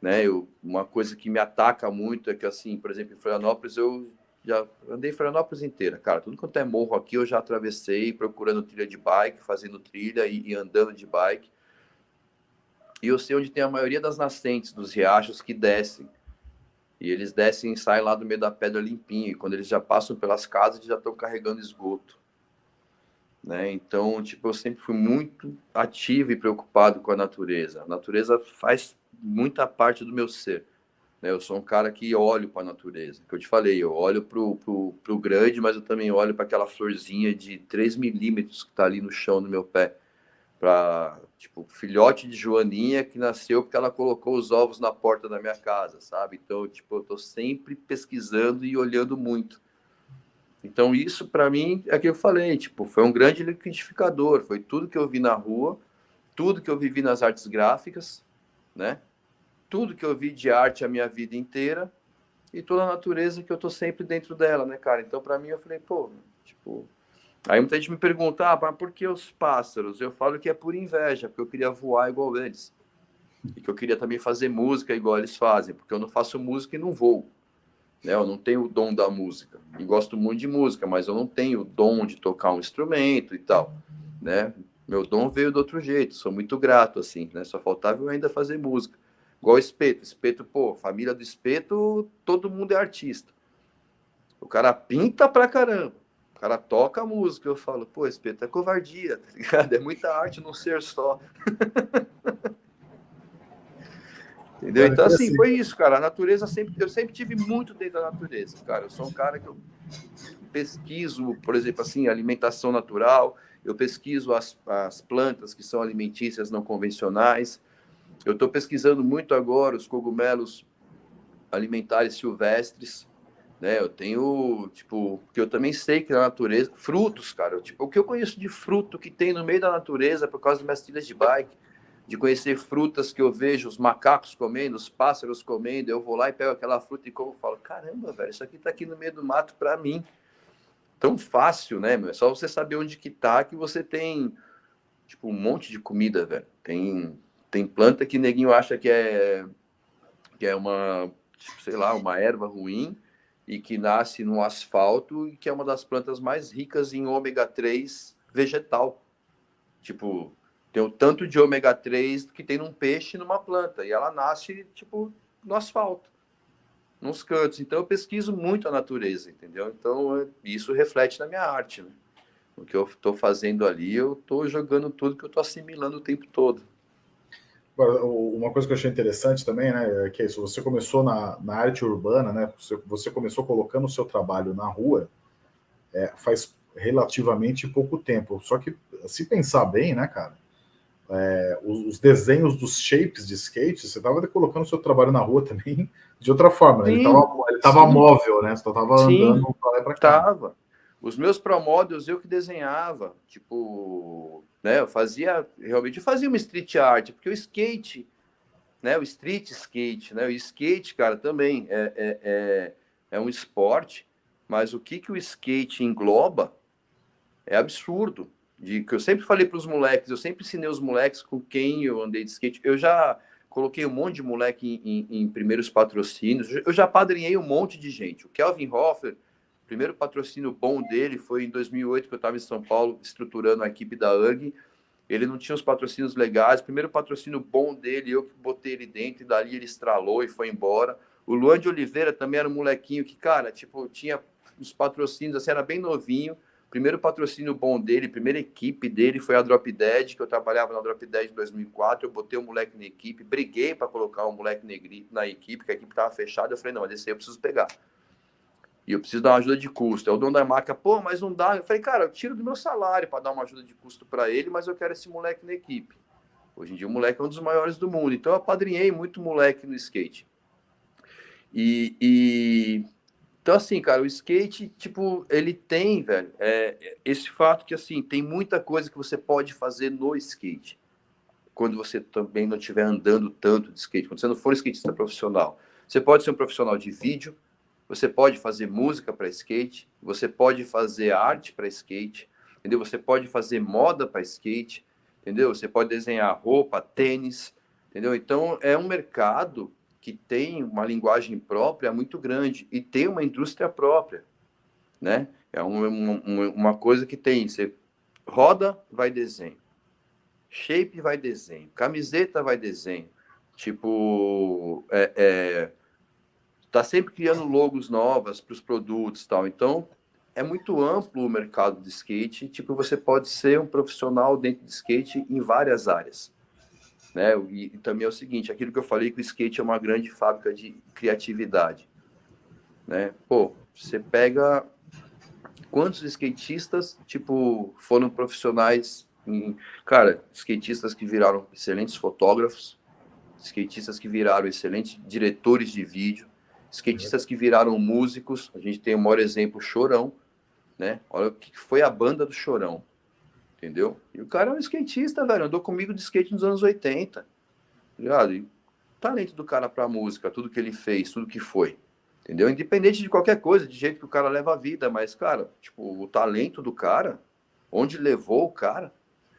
né? Eu, uma coisa que me ataca muito é que, assim, por exemplo, em Florianópolis, eu já andei Florianópolis inteira, cara. Tudo quanto é morro aqui, eu já atravessei procurando trilha de bike, fazendo trilha e, e andando de bike. E eu sei onde tem a maioria das nascentes dos riachos que descem e eles descem e saem lá do meio da pedra limpinho. E quando eles já passam pelas casas, eles já estão carregando esgoto. Né? Então, tipo, eu sempre fui muito ativo e preocupado com a natureza. A natureza faz muita parte do meu ser. Né? Eu sou um cara que olho para a natureza. Que eu te falei, eu olho para o grande, mas eu também olho para aquela florzinha de 3 milímetros que está ali no chão do meu pé para tipo filhote de joaninha que nasceu porque ela colocou os ovos na porta da minha casa, sabe? Então, tipo, eu tô sempre pesquisando e olhando muito. Então, isso para mim é que eu falei, tipo, foi um grande liquidificador, foi tudo que eu vi na rua, tudo que eu vivi nas artes gráficas, né? Tudo que eu vi de arte a minha vida inteira e toda a natureza que eu tô sempre dentro dela, né, cara? Então, para mim eu falei, pô, tipo, Aí muita gente me pergunta, ah, mas por que os pássaros? Eu falo que é por inveja, porque eu queria voar igual eles. E que eu queria também fazer música igual eles fazem, porque eu não faço música e não voo. Né? Eu não tenho o dom da música. E gosto muito de música, mas eu não tenho o dom de tocar um instrumento e tal. Né? Meu dom veio de outro jeito, sou muito grato, assim, né? Só faltava eu ainda fazer música. Igual Espeto. Espeto, pô, família do Espeto, todo mundo é artista. O cara pinta pra caramba o cara toca a música, eu falo, pô, espeto é covardia, tá ligado? É muita arte num ser só. Entendeu? Então, assim, foi isso, cara. A natureza sempre. Eu sempre tive muito dentro da natureza, cara. Eu sou um cara que eu pesquiso, por exemplo, assim, alimentação natural, eu pesquiso as, as plantas que são alimentícias não convencionais. Eu estou pesquisando muito agora os cogumelos alimentares silvestres. Né? Eu tenho, tipo, que eu também sei que na natureza, frutos, cara, tipo, o que eu conheço de fruto que tem no meio da natureza por causa das minhas trilhas de bike, de conhecer frutas que eu vejo os macacos comendo, os pássaros comendo, eu vou lá e pego aquela fruta e como falo, caramba, velho, isso aqui tá aqui no meio do mato para mim. Tão fácil, né, meu? É só você saber onde que tá que você tem tipo um monte de comida, velho. Tem tem planta que neguinho acha que é que é uma, tipo, sei lá, uma erva ruim, e que nasce no asfalto e que é uma das plantas mais ricas em ômega 3 vegetal. Tipo, tem o tanto de ômega 3 que tem num peixe numa planta e ela nasce tipo no asfalto, nos cantos. Então eu pesquiso muito a natureza, entendeu? Então isso reflete na minha arte, né? O que eu estou fazendo ali, eu estou jogando tudo que eu estou assimilando o tempo todo. Agora, uma coisa que eu achei interessante também, né, é que é isso, você começou na, na arte urbana, né, você, você começou colocando o seu trabalho na rua é, faz relativamente pouco tempo, só que se pensar bem, né, cara, é, os, os, desenhos dos shapes de skate, você estava colocando o seu trabalho na rua também de outra forma, né? ele estava móvel, né, você estava andando para lá para cá. Tava. Os meus promódios eu que desenhava, tipo, né? Eu fazia realmente eu fazia uma street art, porque o skate, né? O street skate, né? O skate, cara, também é, é, é, é um esporte, mas o que que o skate engloba é absurdo. De que eu sempre falei para os moleques, eu sempre ensinei os moleques com quem eu andei de skate. Eu já coloquei um monte de moleque em, em, em primeiros patrocínios. Eu já padrinhei um monte de gente. O Kelvin Hoffer o primeiro patrocínio bom dele foi em 2008, que eu estava em São Paulo estruturando a equipe da UG. Ele não tinha os patrocínios legais. O primeiro patrocínio bom dele, eu botei ele dentro, e dali ele estralou e foi embora. O Luan de Oliveira também era um molequinho que, cara, tipo, tinha os patrocínios, assim, era bem novinho. Primeiro patrocínio bom dele, primeira equipe dele foi a Drop Dead, que eu trabalhava na Drop Dead em 2004. Eu botei o um moleque na equipe, briguei para colocar o um moleque na equipe, que a equipe estava fechada. Eu falei, não, esse aí eu preciso pegar e eu preciso dar uma ajuda de custo. É o dono da marca, pô, mas não dá. Eu falei, cara, eu tiro do meu salário para dar uma ajuda de custo para ele, mas eu quero esse moleque na equipe. Hoje em dia o moleque é um dos maiores do mundo, então eu apadrinhei muito moleque no skate. E, e... então assim, cara, o skate, tipo, ele tem, velho, é, esse fato que assim tem muita coisa que você pode fazer no skate. Quando você também não estiver andando tanto de skate, quando você não for skatista profissional, você pode ser um profissional de vídeo, você pode fazer música para skate, você pode fazer arte para skate, entendeu? Você pode fazer moda para skate, entendeu? Você pode desenhar roupa, tênis, entendeu? Então é um mercado que tem uma linguagem própria muito grande e tem uma indústria própria, né? É uma, uma, uma coisa que tem, você roda, vai desenho, shape vai desenho, camiseta vai desenho, tipo, é, é está sempre criando logos novas para os produtos tal. Então, é muito amplo o mercado de skate. Tipo, você pode ser um profissional dentro de skate em várias áreas. Né? E, e também é o seguinte, aquilo que eu falei que o skate é uma grande fábrica de criatividade. Né? Pô, você pega quantos skatistas, tipo, foram profissionais em... Cara, skatistas que viraram excelentes fotógrafos, skatistas que viraram excelentes diretores de vídeo, skatistas que viraram músicos. A gente tem o maior exemplo, Chorão, né? Olha o que foi a banda do Chorão, entendeu? E o cara é um skatista, velho, andou comigo de skate nos anos 80, tá ligado? E o talento do cara pra música, tudo que ele fez, tudo que foi, entendeu? Independente de qualquer coisa, de jeito que o cara leva a vida, mas, cara, tipo, o talento do cara, onde levou o cara,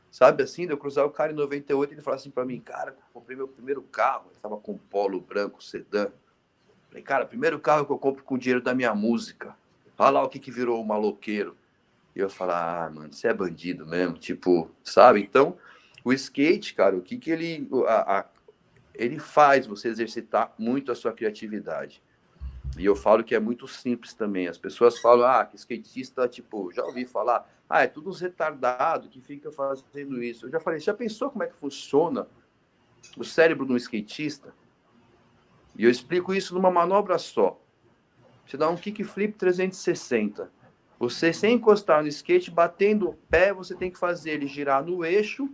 sabe assim, de eu cruzar o cara em 98 e ele falar assim para mim, cara, comprei meu primeiro carro, ele tava com polo branco sedã, Falei, cara, primeiro carro que eu compro com dinheiro da minha música. Olha lá o que, que virou o maloqueiro. E eu falo, ah, mano, você é bandido mesmo, tipo, sabe? Então, o skate, cara, o que, que ele, a, a, ele faz você exercitar muito a sua criatividade. E eu falo que é muito simples também. As pessoas falam, ah, que skatista, tipo, já ouvi falar, ah, é tudo uns retardados que fica fazendo isso. Eu já falei, já pensou como é que funciona o cérebro de um skatista? E eu explico isso numa manobra só. Você dá um kickflip 360. Você, sem encostar no skate, batendo o pé, você tem que fazer ele girar no eixo,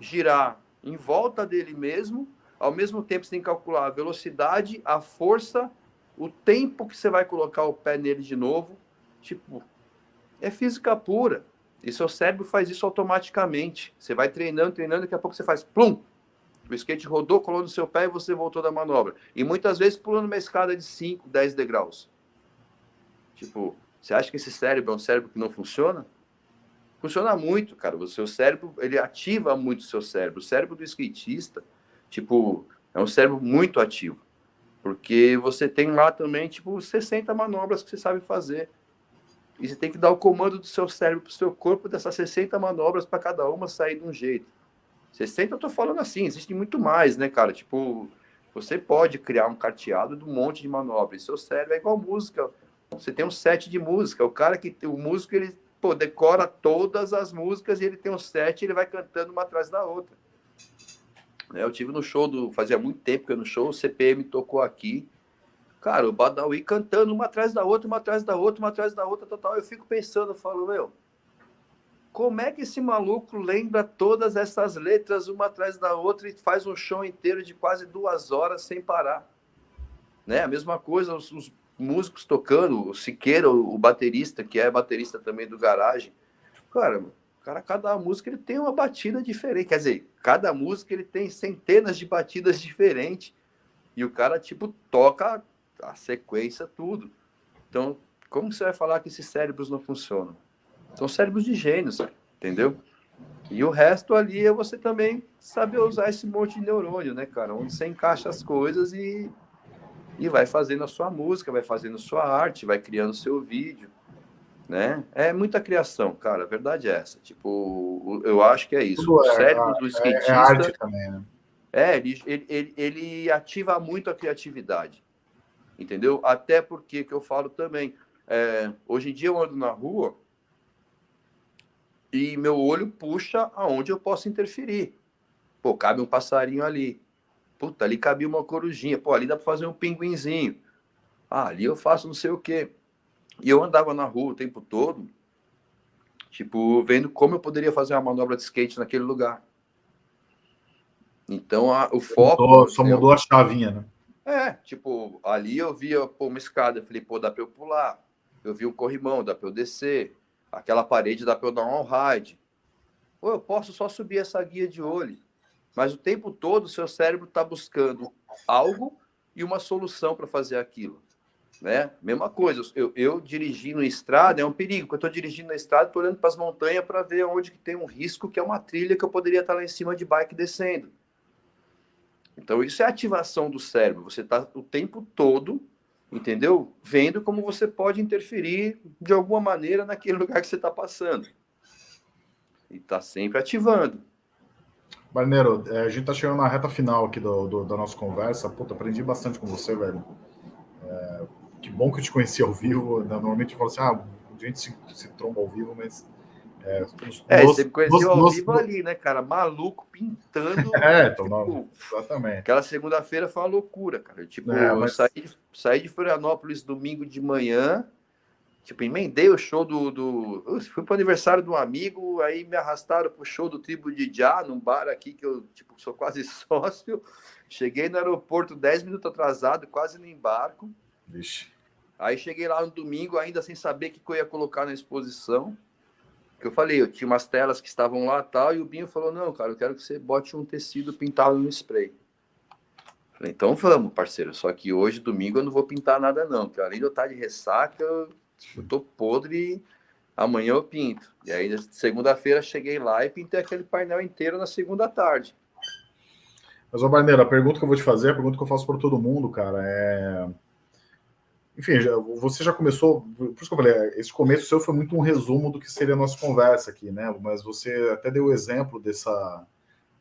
girar em volta dele mesmo. Ao mesmo tempo, você tem que calcular a velocidade, a força, o tempo que você vai colocar o pé nele de novo. Tipo, é física pura. E seu cérebro faz isso automaticamente. Você vai treinando, treinando, daqui a pouco você faz plum, o skate rodou, colou no seu pé e você voltou da manobra. E muitas vezes pulando uma escada de 5, 10 degraus. Tipo, você acha que esse cérebro é um cérebro que não funciona? Funciona muito, cara. O seu cérebro, ele ativa muito o seu cérebro. O cérebro do skatista, tipo, é um cérebro muito ativo. Porque você tem lá também, tipo, 60 manobras que você sabe fazer. E você tem que dar o comando do seu cérebro para o seu corpo dessas 60 manobras para cada uma sair de um jeito. 60 eu tô falando assim, existe muito mais, né, cara? Tipo, você pode criar um carteado de um monte de manobras. Seu cérebro é igual música. Você tem um set de música. O cara que o músico ele pô, decora todas as músicas e ele tem um set, ele vai cantando uma atrás da outra. Né, eu tive no show do fazia muito tempo que eu no show, o CPM tocou aqui. Cara, o Badawi cantando uma atrás da outra, uma atrás da outra, uma atrás da outra, total. Eu fico pensando, eu falo, meu, como é que esse maluco lembra todas essas letras uma atrás da outra e faz um show inteiro de quase duas horas sem parar? Né? A mesma coisa, os, os músicos tocando, o Siqueira, o, baterista, que é baterista também do Garagem. Cara, cara, cada música ele tem uma batida diferente. Quer dizer, cada música ele tem centenas de batidas diferentes. E o cara, tipo, toca a sequência, tudo. Então, como você vai falar que esses cérebros não funcionam? São cérebros de gênios, entendeu? E o resto ali é você também saber usar esse monte de neurônio, né, cara? Onde você encaixa as coisas e, e vai fazendo a sua música, vai fazendo sua arte, vai criando seu vídeo, né? É muita criação, cara. A verdade é essa. Tipo, eu acho que é isso. Tudo o é, cérebro é, do skatista... É, é arte também, né? É, ele, ele, ele ativa muito a criatividade, entendeu? Até porque, que eu falo também, é, hoje em dia eu ando na rua e meu olho puxa aonde eu posso interferir. Pô, cabe um passarinho ali. Puta, ali cabe uma corujinha. Pô, ali dá para fazer um pinguinzinho. Ah, ali eu faço não sei o quê. E eu andava na rua o tempo todo, tipo, vendo como eu poderia fazer uma manobra de skate naquele lugar. Então, a, o foco. Mudou, só mudou a chavinha, né? É, tipo, ali eu via pô, uma escada, eu falei, pô, dá para eu pular. Eu vi um corrimão, dá para eu descer aquela parede dá para eu dar um ride. Ou eu posso só subir essa guia de olho. Mas o tempo todo o seu cérebro está buscando algo e uma solução para fazer aquilo. Né? Mesma coisa, eu, eu dirigindo estrada é um perigo. Quando eu estou dirigindo na estrada, estou olhando para as montanhas para ver onde que tem um risco, que é uma trilha que eu poderia estar lá em cima de bike descendo. Então, isso é ativação do cérebro. Você está o tempo todo entendeu? Vendo como você pode interferir de alguma maneira naquele lugar que você está passando. E está sempre ativando. Barneiro, é, a gente está chegando na reta final aqui do, do, da nossa conversa. Puta, aprendi bastante com você, velho. É, que bom que eu te conheci ao vivo. Né? Normalmente eu falo assim, ah, a gente se, se tromba ao vivo, mas é, é nos, você me conheceu nos, ao nos, vivo ali, né, cara? Maluco, pintando. é, tipo, exatamente. Aquela segunda-feira foi uma loucura, cara. Tipo, é, mas... eu saí, saí de Florianópolis domingo de manhã, tipo, emendei o show do. do... Eu fui pro aniversário de um amigo, aí me arrastaram pro show do Tribo de Já, num bar aqui que eu, tipo, sou quase sócio. Cheguei no aeroporto 10 minutos atrasado, quase no embarco. Vixe. Aí cheguei lá no domingo, ainda sem saber o que eu ia colocar na exposição que eu falei, eu tinha umas telas que estavam lá tal, e o Binho falou, não, cara, eu quero que você bote um tecido pintado no spray. Falei, então vamos, parceiro, só que hoje, domingo, eu não vou pintar nada não, porque além de eu estar de ressaca, eu, eu tô podre amanhã eu pinto. E aí, segunda-feira, cheguei lá e pintei aquele painel inteiro na segunda tarde. Mas, ô Barneiro, a pergunta que eu vou te fazer, a pergunta que eu faço para todo mundo, cara, é enfim, já, você já começou, por isso que eu falei, esse começo seu foi muito um resumo do que seria a nossa conversa aqui, né? Mas você até deu o exemplo dessa,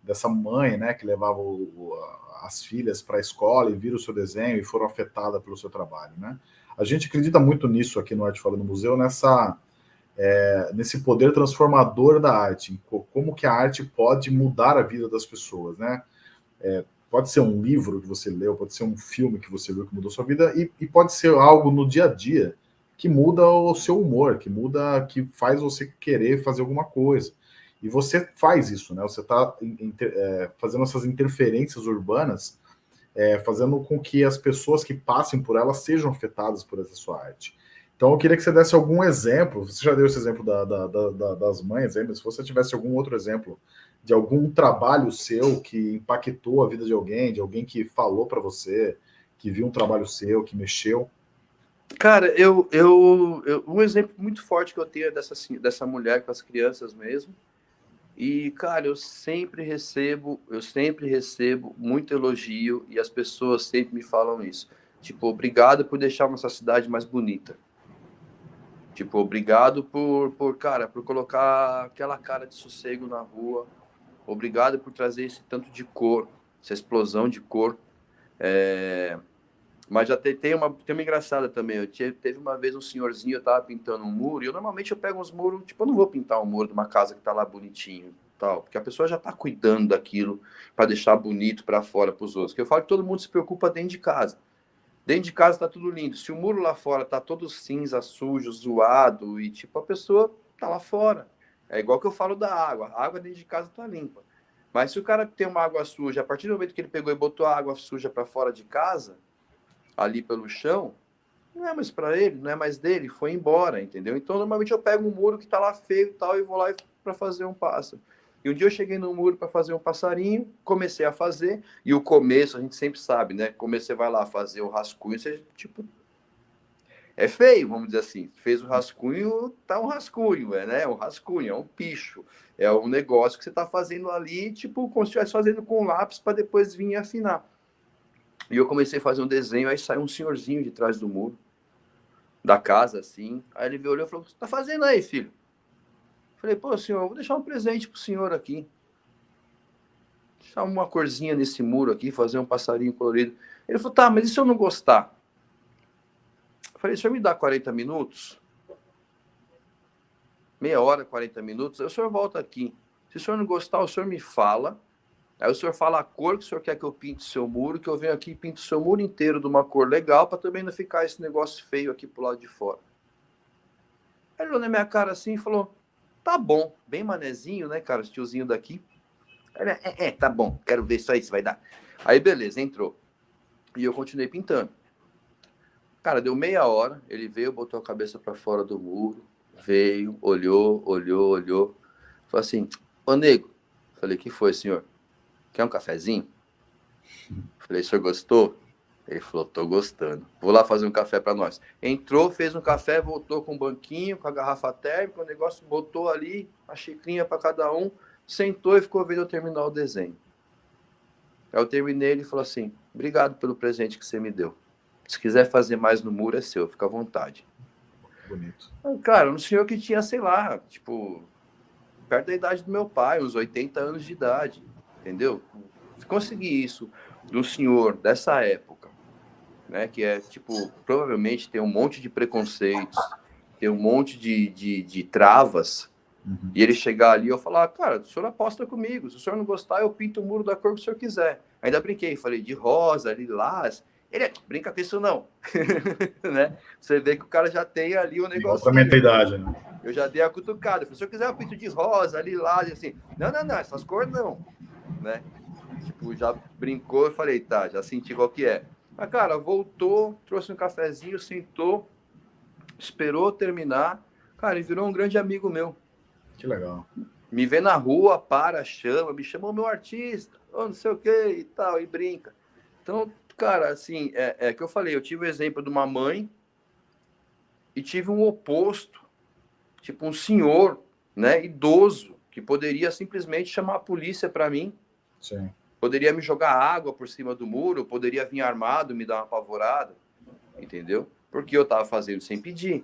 dessa mãe, né, que levava o, as filhas para a escola e viram o seu desenho e foram afetadas pelo seu trabalho, né? A gente acredita muito nisso aqui no Arte Fora do Museu, nessa, é, nesse poder transformador da arte, como que a arte pode mudar a vida das pessoas, né? É, Pode ser um livro que você leu, pode ser um filme que você viu que mudou sua vida, e, e pode ser algo no dia a dia que muda o seu humor, que muda, que faz você querer fazer alguma coisa. E você faz isso, né? Você está é, fazendo essas interferências urbanas, é, fazendo com que as pessoas que passem por elas sejam afetadas por essa sua arte. Então, eu queria que você desse algum exemplo. Você já deu esse exemplo da, da, da, das mães, mas se você tivesse algum outro exemplo de algum trabalho seu que impactou a vida de alguém, de alguém que falou para você, que viu um trabalho seu, que mexeu? Cara, eu, eu, eu, um exemplo muito forte que eu tenho é dessa, dessa mulher com as crianças mesmo. E, cara, eu sempre recebo, eu sempre recebo muito elogio e as pessoas sempre me falam isso. Tipo, obrigado por deixar nossa cidade mais bonita. Tipo, obrigado por, por, cara, por colocar aquela cara de sossego na rua. Obrigado por trazer esse tanto de cor, essa explosão de cor. É... Mas já tem, tem, uma, tem uma engraçada também. Eu tinha, teve uma vez um senhorzinho, eu tava pintando um muro, e eu normalmente eu pego uns muros, tipo, eu não vou pintar um muro de uma casa que tá lá bonitinho, tal, porque a pessoa já tá cuidando daquilo para deixar bonito para fora para os outros. Que eu falo que todo mundo se preocupa dentro de casa. Dentro de casa tá tudo lindo. Se o muro lá fora tá todo cinza, sujo, zoado, e tipo, a pessoa tá lá fora. É igual que eu falo da água. A água dentro de casa tá limpa. Mas se o cara tem uma água suja, a partir do momento que ele pegou e botou a água suja para fora de casa, ali pelo chão, não é mais para ele, não é mais dele, foi embora, entendeu? Então, normalmente eu pego um muro que tá lá feio e tal e vou lá para fazer um pássaro. E um dia eu cheguei no muro para fazer um passarinho, comecei a fazer, e o começo a gente sempre sabe, né? Como você vai lá fazer o rascunho, você tipo. É feio, vamos dizer assim. Fez o rascunho, tá um rascunho, é, né? Um rascunho, é um picho. É um negócio que você está fazendo ali, tipo, como se estivesse fazendo com lápis para depois vir afinar. E eu comecei a fazer um desenho, aí saiu um senhorzinho de trás do muro, da casa, assim. Aí ele me olhou e falou: O que você tá fazendo aí, filho? Falei, pô, senhor, vou deixar um presente pro senhor aqui. Deixar uma corzinha nesse muro aqui, fazer um passarinho colorido. Ele falou, tá, mas e se eu não gostar? Falei, o senhor me dá 40 minutos? Meia hora, 40 minutos, aí o senhor volta aqui. Se o senhor não gostar, o senhor me fala. Aí o senhor fala a cor que o senhor quer que eu pinte o seu muro, que eu venho aqui e pinto o seu muro inteiro de uma cor legal, para também não ficar esse negócio feio aqui pro lado de fora. Aí ele olhou na minha cara assim e falou: Tá bom, bem manezinho, né, cara? O tiozinho daqui. É, é, tá bom, quero ver isso aí se vai dar. Aí, beleza, entrou. E eu continuei pintando. Cara, deu meia hora, ele veio, botou a cabeça para fora do muro, veio, olhou, olhou, olhou. Falei assim, ô nego. Falei, que foi, senhor? Quer um cafezinho? Falei, o senhor gostou? Ele falou, tô gostando. Vou lá fazer um café para nós. Entrou, fez um café, voltou com um banquinho, com a garrafa térmica, o negócio botou ali, a xicrinha para cada um, sentou e ficou vendo eu terminar o desenho. Aí eu terminei, ele falou assim, obrigado pelo presente que você me deu. Se quiser fazer mais no muro, é seu, fica à vontade. Bonito. Cara, um senhor que tinha, sei lá, tipo, perto da idade do meu pai, uns 80 anos de idade, entendeu? Se conseguir isso do senhor dessa época, né? Que é, tipo, provavelmente tem um monte de preconceitos, tem um monte de, de, de travas, uhum. e ele chegar ali e eu falar, cara, o senhor aposta comigo, se o senhor não gostar, eu pinto o muro da cor que o senhor quiser. Ainda brinquei, falei de rosa, lilás, ele é, brinca com isso não, né? Você vê que o cara já tem ali o negócio. Outra mentalidade, né? Eu já dei a cutucada. Se eu quiser eu pinto de rosa, lilás, assim. Não, não, não, essas cores não, né? Tipo, já brincou e falei, tá, já senti qual que é. Mas, cara, voltou, trouxe um cafezinho, sentou, esperou terminar. Cara, ele virou um grande amigo meu. Que legal. Me vê na rua, para, chama, me chamou meu artista, ou não sei o que e tal, e brinca. Então, cara, assim, é, é que eu falei, eu tive o exemplo de uma mãe e tive um oposto, tipo um senhor, né, idoso, que poderia simplesmente chamar a polícia para mim. Sim. Poderia me jogar água por cima do muro, poderia vir armado, me dar uma apavorada, entendeu? Porque eu estava fazendo sem pedir.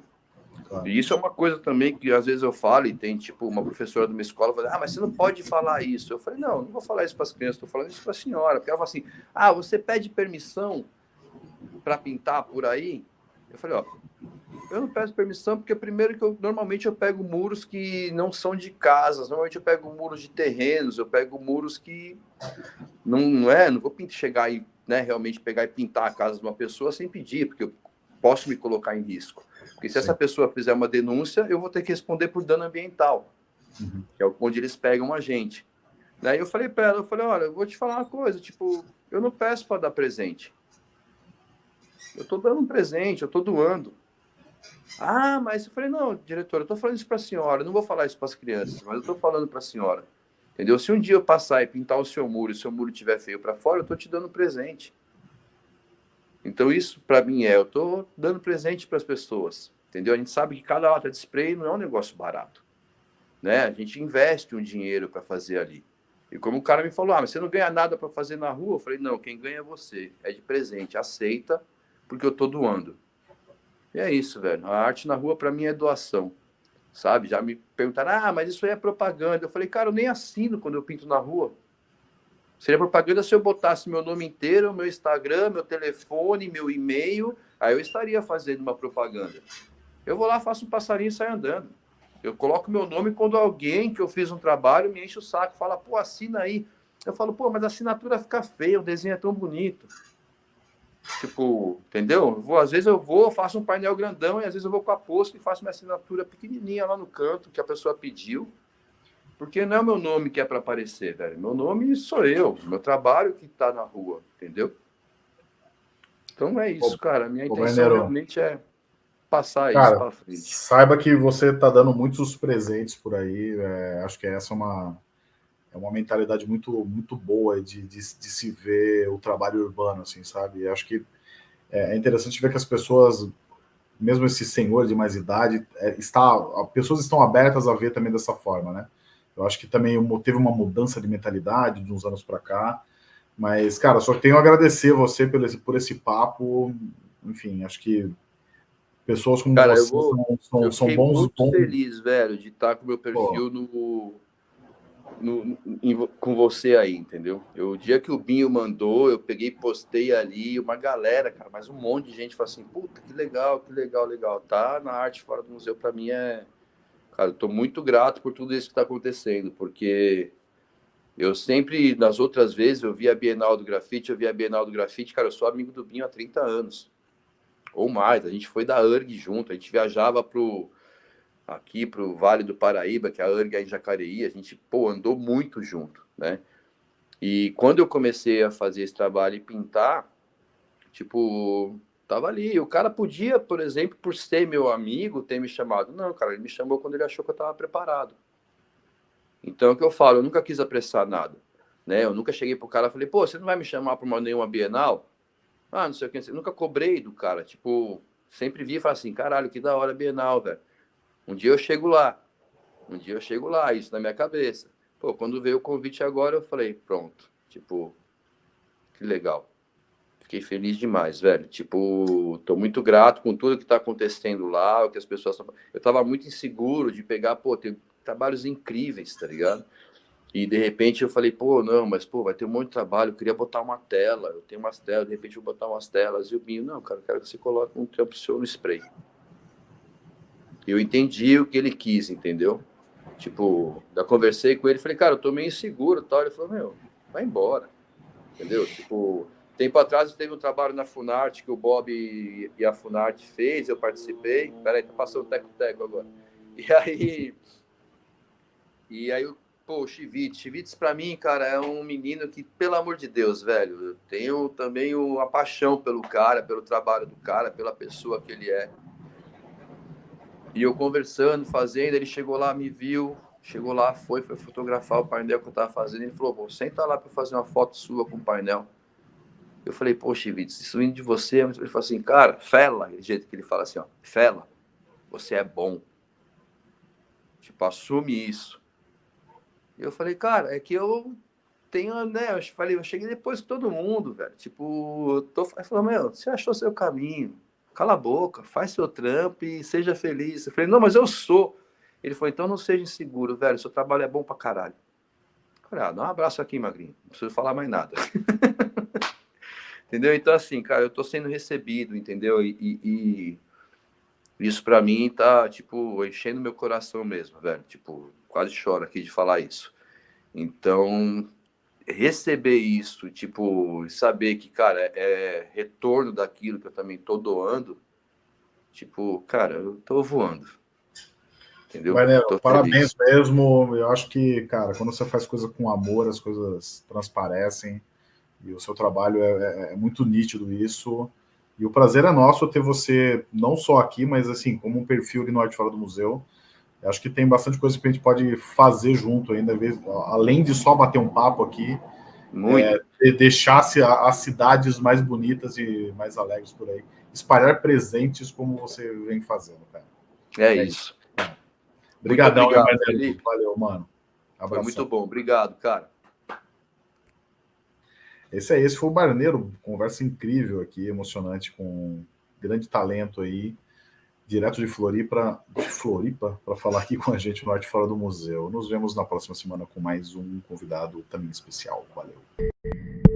Claro. E isso é uma coisa também que às vezes eu falo, e tem tipo uma professora de uma escola fala, ah, mas você não pode falar isso. Eu falei, não, não vou falar isso para as crianças, estou falando isso para a senhora. Porque ela fala assim, ah, você pede permissão para pintar por aí? Eu falei, ó, eu não peço permissão porque primeiro que eu normalmente eu pego muros que não são de casas, normalmente eu pego muros de terrenos, eu pego muros que não, não é, não vou chegar e né, realmente pegar e pintar a casa de uma pessoa sem pedir, porque eu posso me colocar em risco. Porque se Sim. essa pessoa fizer uma denúncia, eu vou ter que responder por dano ambiental, uhum. que é onde eles pegam a gente. Daí eu falei para ela, eu falei, olha, eu vou te falar uma coisa, tipo, eu não peço para dar presente. Eu estou dando um presente, eu estou doando. Ah, mas eu falei, não, diretor, eu estou falando isso para a senhora, eu não vou falar isso para as crianças, mas eu estou falando para a senhora. Entendeu? Se um dia eu passar e pintar o seu muro e o seu muro estiver feio para fora, eu estou te dando presente. Então, isso para mim é, eu estou dando presente para as pessoas. Entendeu? A gente sabe que cada lata de spray não é um negócio barato. né? A gente investe um dinheiro para fazer ali. E como o cara me falou, ah, mas você não ganha nada para fazer na rua? Eu falei, não, quem ganha é você. É de presente, aceita, porque eu tô doando. E é isso, velho. A arte na rua, para mim, é doação. Sabe? Já me perguntaram, ah, mas isso aí é propaganda. Eu falei, cara, eu nem assino quando eu pinto na rua. Seria propaganda se eu botasse meu nome inteiro, meu Instagram, meu telefone, meu e-mail, aí eu estaria fazendo uma propaganda. Eu vou lá, faço um passarinho e saio andando. Eu coloco meu nome quando alguém que eu fiz um trabalho me enche o saco, fala, pô, assina aí. Eu falo, pô, mas a assinatura fica feia, o desenho é tão bonito. Tipo, entendeu? vou, às vezes eu vou, faço um painel grandão e às vezes eu vou com a posta e faço minha assinatura pequenininha lá no canto que a pessoa pediu. Porque não é o meu nome que é para aparecer, velho. Meu nome sou eu, meu trabalho que está na rua, entendeu? Então é isso, cara. Minha intenção realmente é passar cara, isso para frente. Saiba que você está dando muitos presentes por aí. É, acho que essa é uma, é uma mentalidade muito, muito boa de, de, de se ver o trabalho urbano, assim, sabe? acho que é, é interessante ver que as pessoas, mesmo esse senhor de mais idade, é, está, pessoas estão abertas a ver também dessa forma, né? Eu acho que também teve uma mudança de mentalidade de uns anos para cá. Mas, cara, só tenho a agradecer você por esse, por esse papo. Enfim, acho que pessoas como cara, você vou, são, são, eu são bons. muito bons... feliz, velho, de estar com o meu perfil no, no, em, com você aí, entendeu? Eu, o dia que o Binho mandou, eu peguei postei ali, uma galera, cara, mas um monte de gente falou assim: puta, que legal, que legal, legal. Tá na arte fora do museu, para mim é Cara, eu tô muito grato por tudo isso que está acontecendo, porque eu sempre, nas outras vezes, eu vi a Bienal do Grafite, eu vi a Bienal do Grafite, cara, eu sou amigo do Binho há 30 anos, ou mais, a gente foi da URG junto, a gente viajava pro, aqui pro Vale do Paraíba, que é a URG é em Jacareí, a gente, pô, andou muito junto, né? E quando eu comecei a fazer esse trabalho e pintar, tipo, Tava ali. O cara podia, por exemplo, por ser meu amigo, ter me chamado. Não, cara, ele me chamou quando ele achou que eu estava preparado. Então, o que eu falo, eu nunca quis apressar nada. Né? Eu nunca cheguei pro cara e falei, pô, você não vai me chamar para uma nenhuma Bienal? Ah, não sei o que. Nunca cobrei do cara. Tipo, sempre vi e falei assim, caralho, que da hora Bienal, velho. Um dia eu chego lá. Um dia eu chego lá, isso na minha cabeça. Pô, quando veio o convite agora, eu falei, pronto. Tipo, que legal. Fiquei feliz demais, velho. Tipo, tô muito grato com tudo que tá acontecendo lá, o que as pessoas Eu tava muito inseguro de pegar, pô, tem trabalhos incríveis, tá ligado? E de repente eu falei, pô, não, mas pô, vai ter um monte de trabalho, eu queria botar uma tela, eu tenho umas telas, de repente eu vou botar umas telas. E o Binho, não, cara, eu quero que você coloque um trampo seu no spray. Eu entendi o que ele quis, entendeu? Tipo, eu conversei com ele, falei, cara, eu tô meio inseguro tal. Ele falou, meu, vai embora. Entendeu? Tipo, Tempo atrás teve um trabalho na Funarte que o Bob e a Funarte fez, eu participei. Peraí, tá passando teco-teco agora. E aí. E aí, pô, o Chivite. Chivites, pra mim, cara, é um menino que, pelo amor de Deus, velho, eu tenho também a paixão pelo cara, pelo trabalho do cara, pela pessoa que ele é. E eu conversando, fazendo, ele chegou lá, me viu, chegou lá, foi, foi fotografar o painel que eu tava fazendo. Ele falou: pô, senta lá para fazer uma foto sua com o painel. Eu falei, poxa, Vitor, isso vindo de você. Ele falou assim, cara, fela, do jeito que ele fala assim, ó, fela, você é bom. Tipo, assume isso. E eu falei, cara, é que eu tenho, né? Eu falei, eu cheguei depois que todo mundo, velho. Tipo, tô. Ele falou, meu, você achou seu caminho. Cala a boca, faz seu trampo e seja feliz. Eu falei, não, mas eu sou. Ele falou, então não seja inseguro, velho. Seu trabalho é bom pra caralho. Eu ah, dá um abraço aqui, Magrinho. Não preciso falar mais nada. Entendeu? Então, assim, cara, eu tô sendo recebido, entendeu? E, e, e isso para mim tá, tipo, enchendo meu coração mesmo, velho. Tipo, quase choro aqui de falar isso. Então, receber isso, tipo, saber que, cara, é, retorno daquilo que eu também tô doando, tipo, cara, eu tô voando. Entendeu? Maneiro, parabéns mesmo. Eu acho que, cara, quando você faz coisa com amor, as coisas transparecem. E o seu trabalho é, é, é, muito nítido isso. E o prazer é nosso ter você, não só aqui, mas assim, como um perfil aqui no Arte Fora do Museu. Eu acho que tem bastante coisa que a gente pode fazer junto ainda, além de só bater um papo aqui. É, deixar as cidades mais bonitas e mais alegres por aí. Espalhar presentes como você vem fazendo, cara. É, é isso. Obrigadão, obrigado, Felipe. Valeu, mano. Abração. Foi muito bom. Obrigado, cara. Esse é esse foi o Barneiro, conversa incrível aqui, emocionante com grande talento aí, direto de Floripa, de Floripa, para falar aqui com a gente no Arte Fora do Museu. Nos vemos na próxima semana com mais um convidado também especial. Valeu.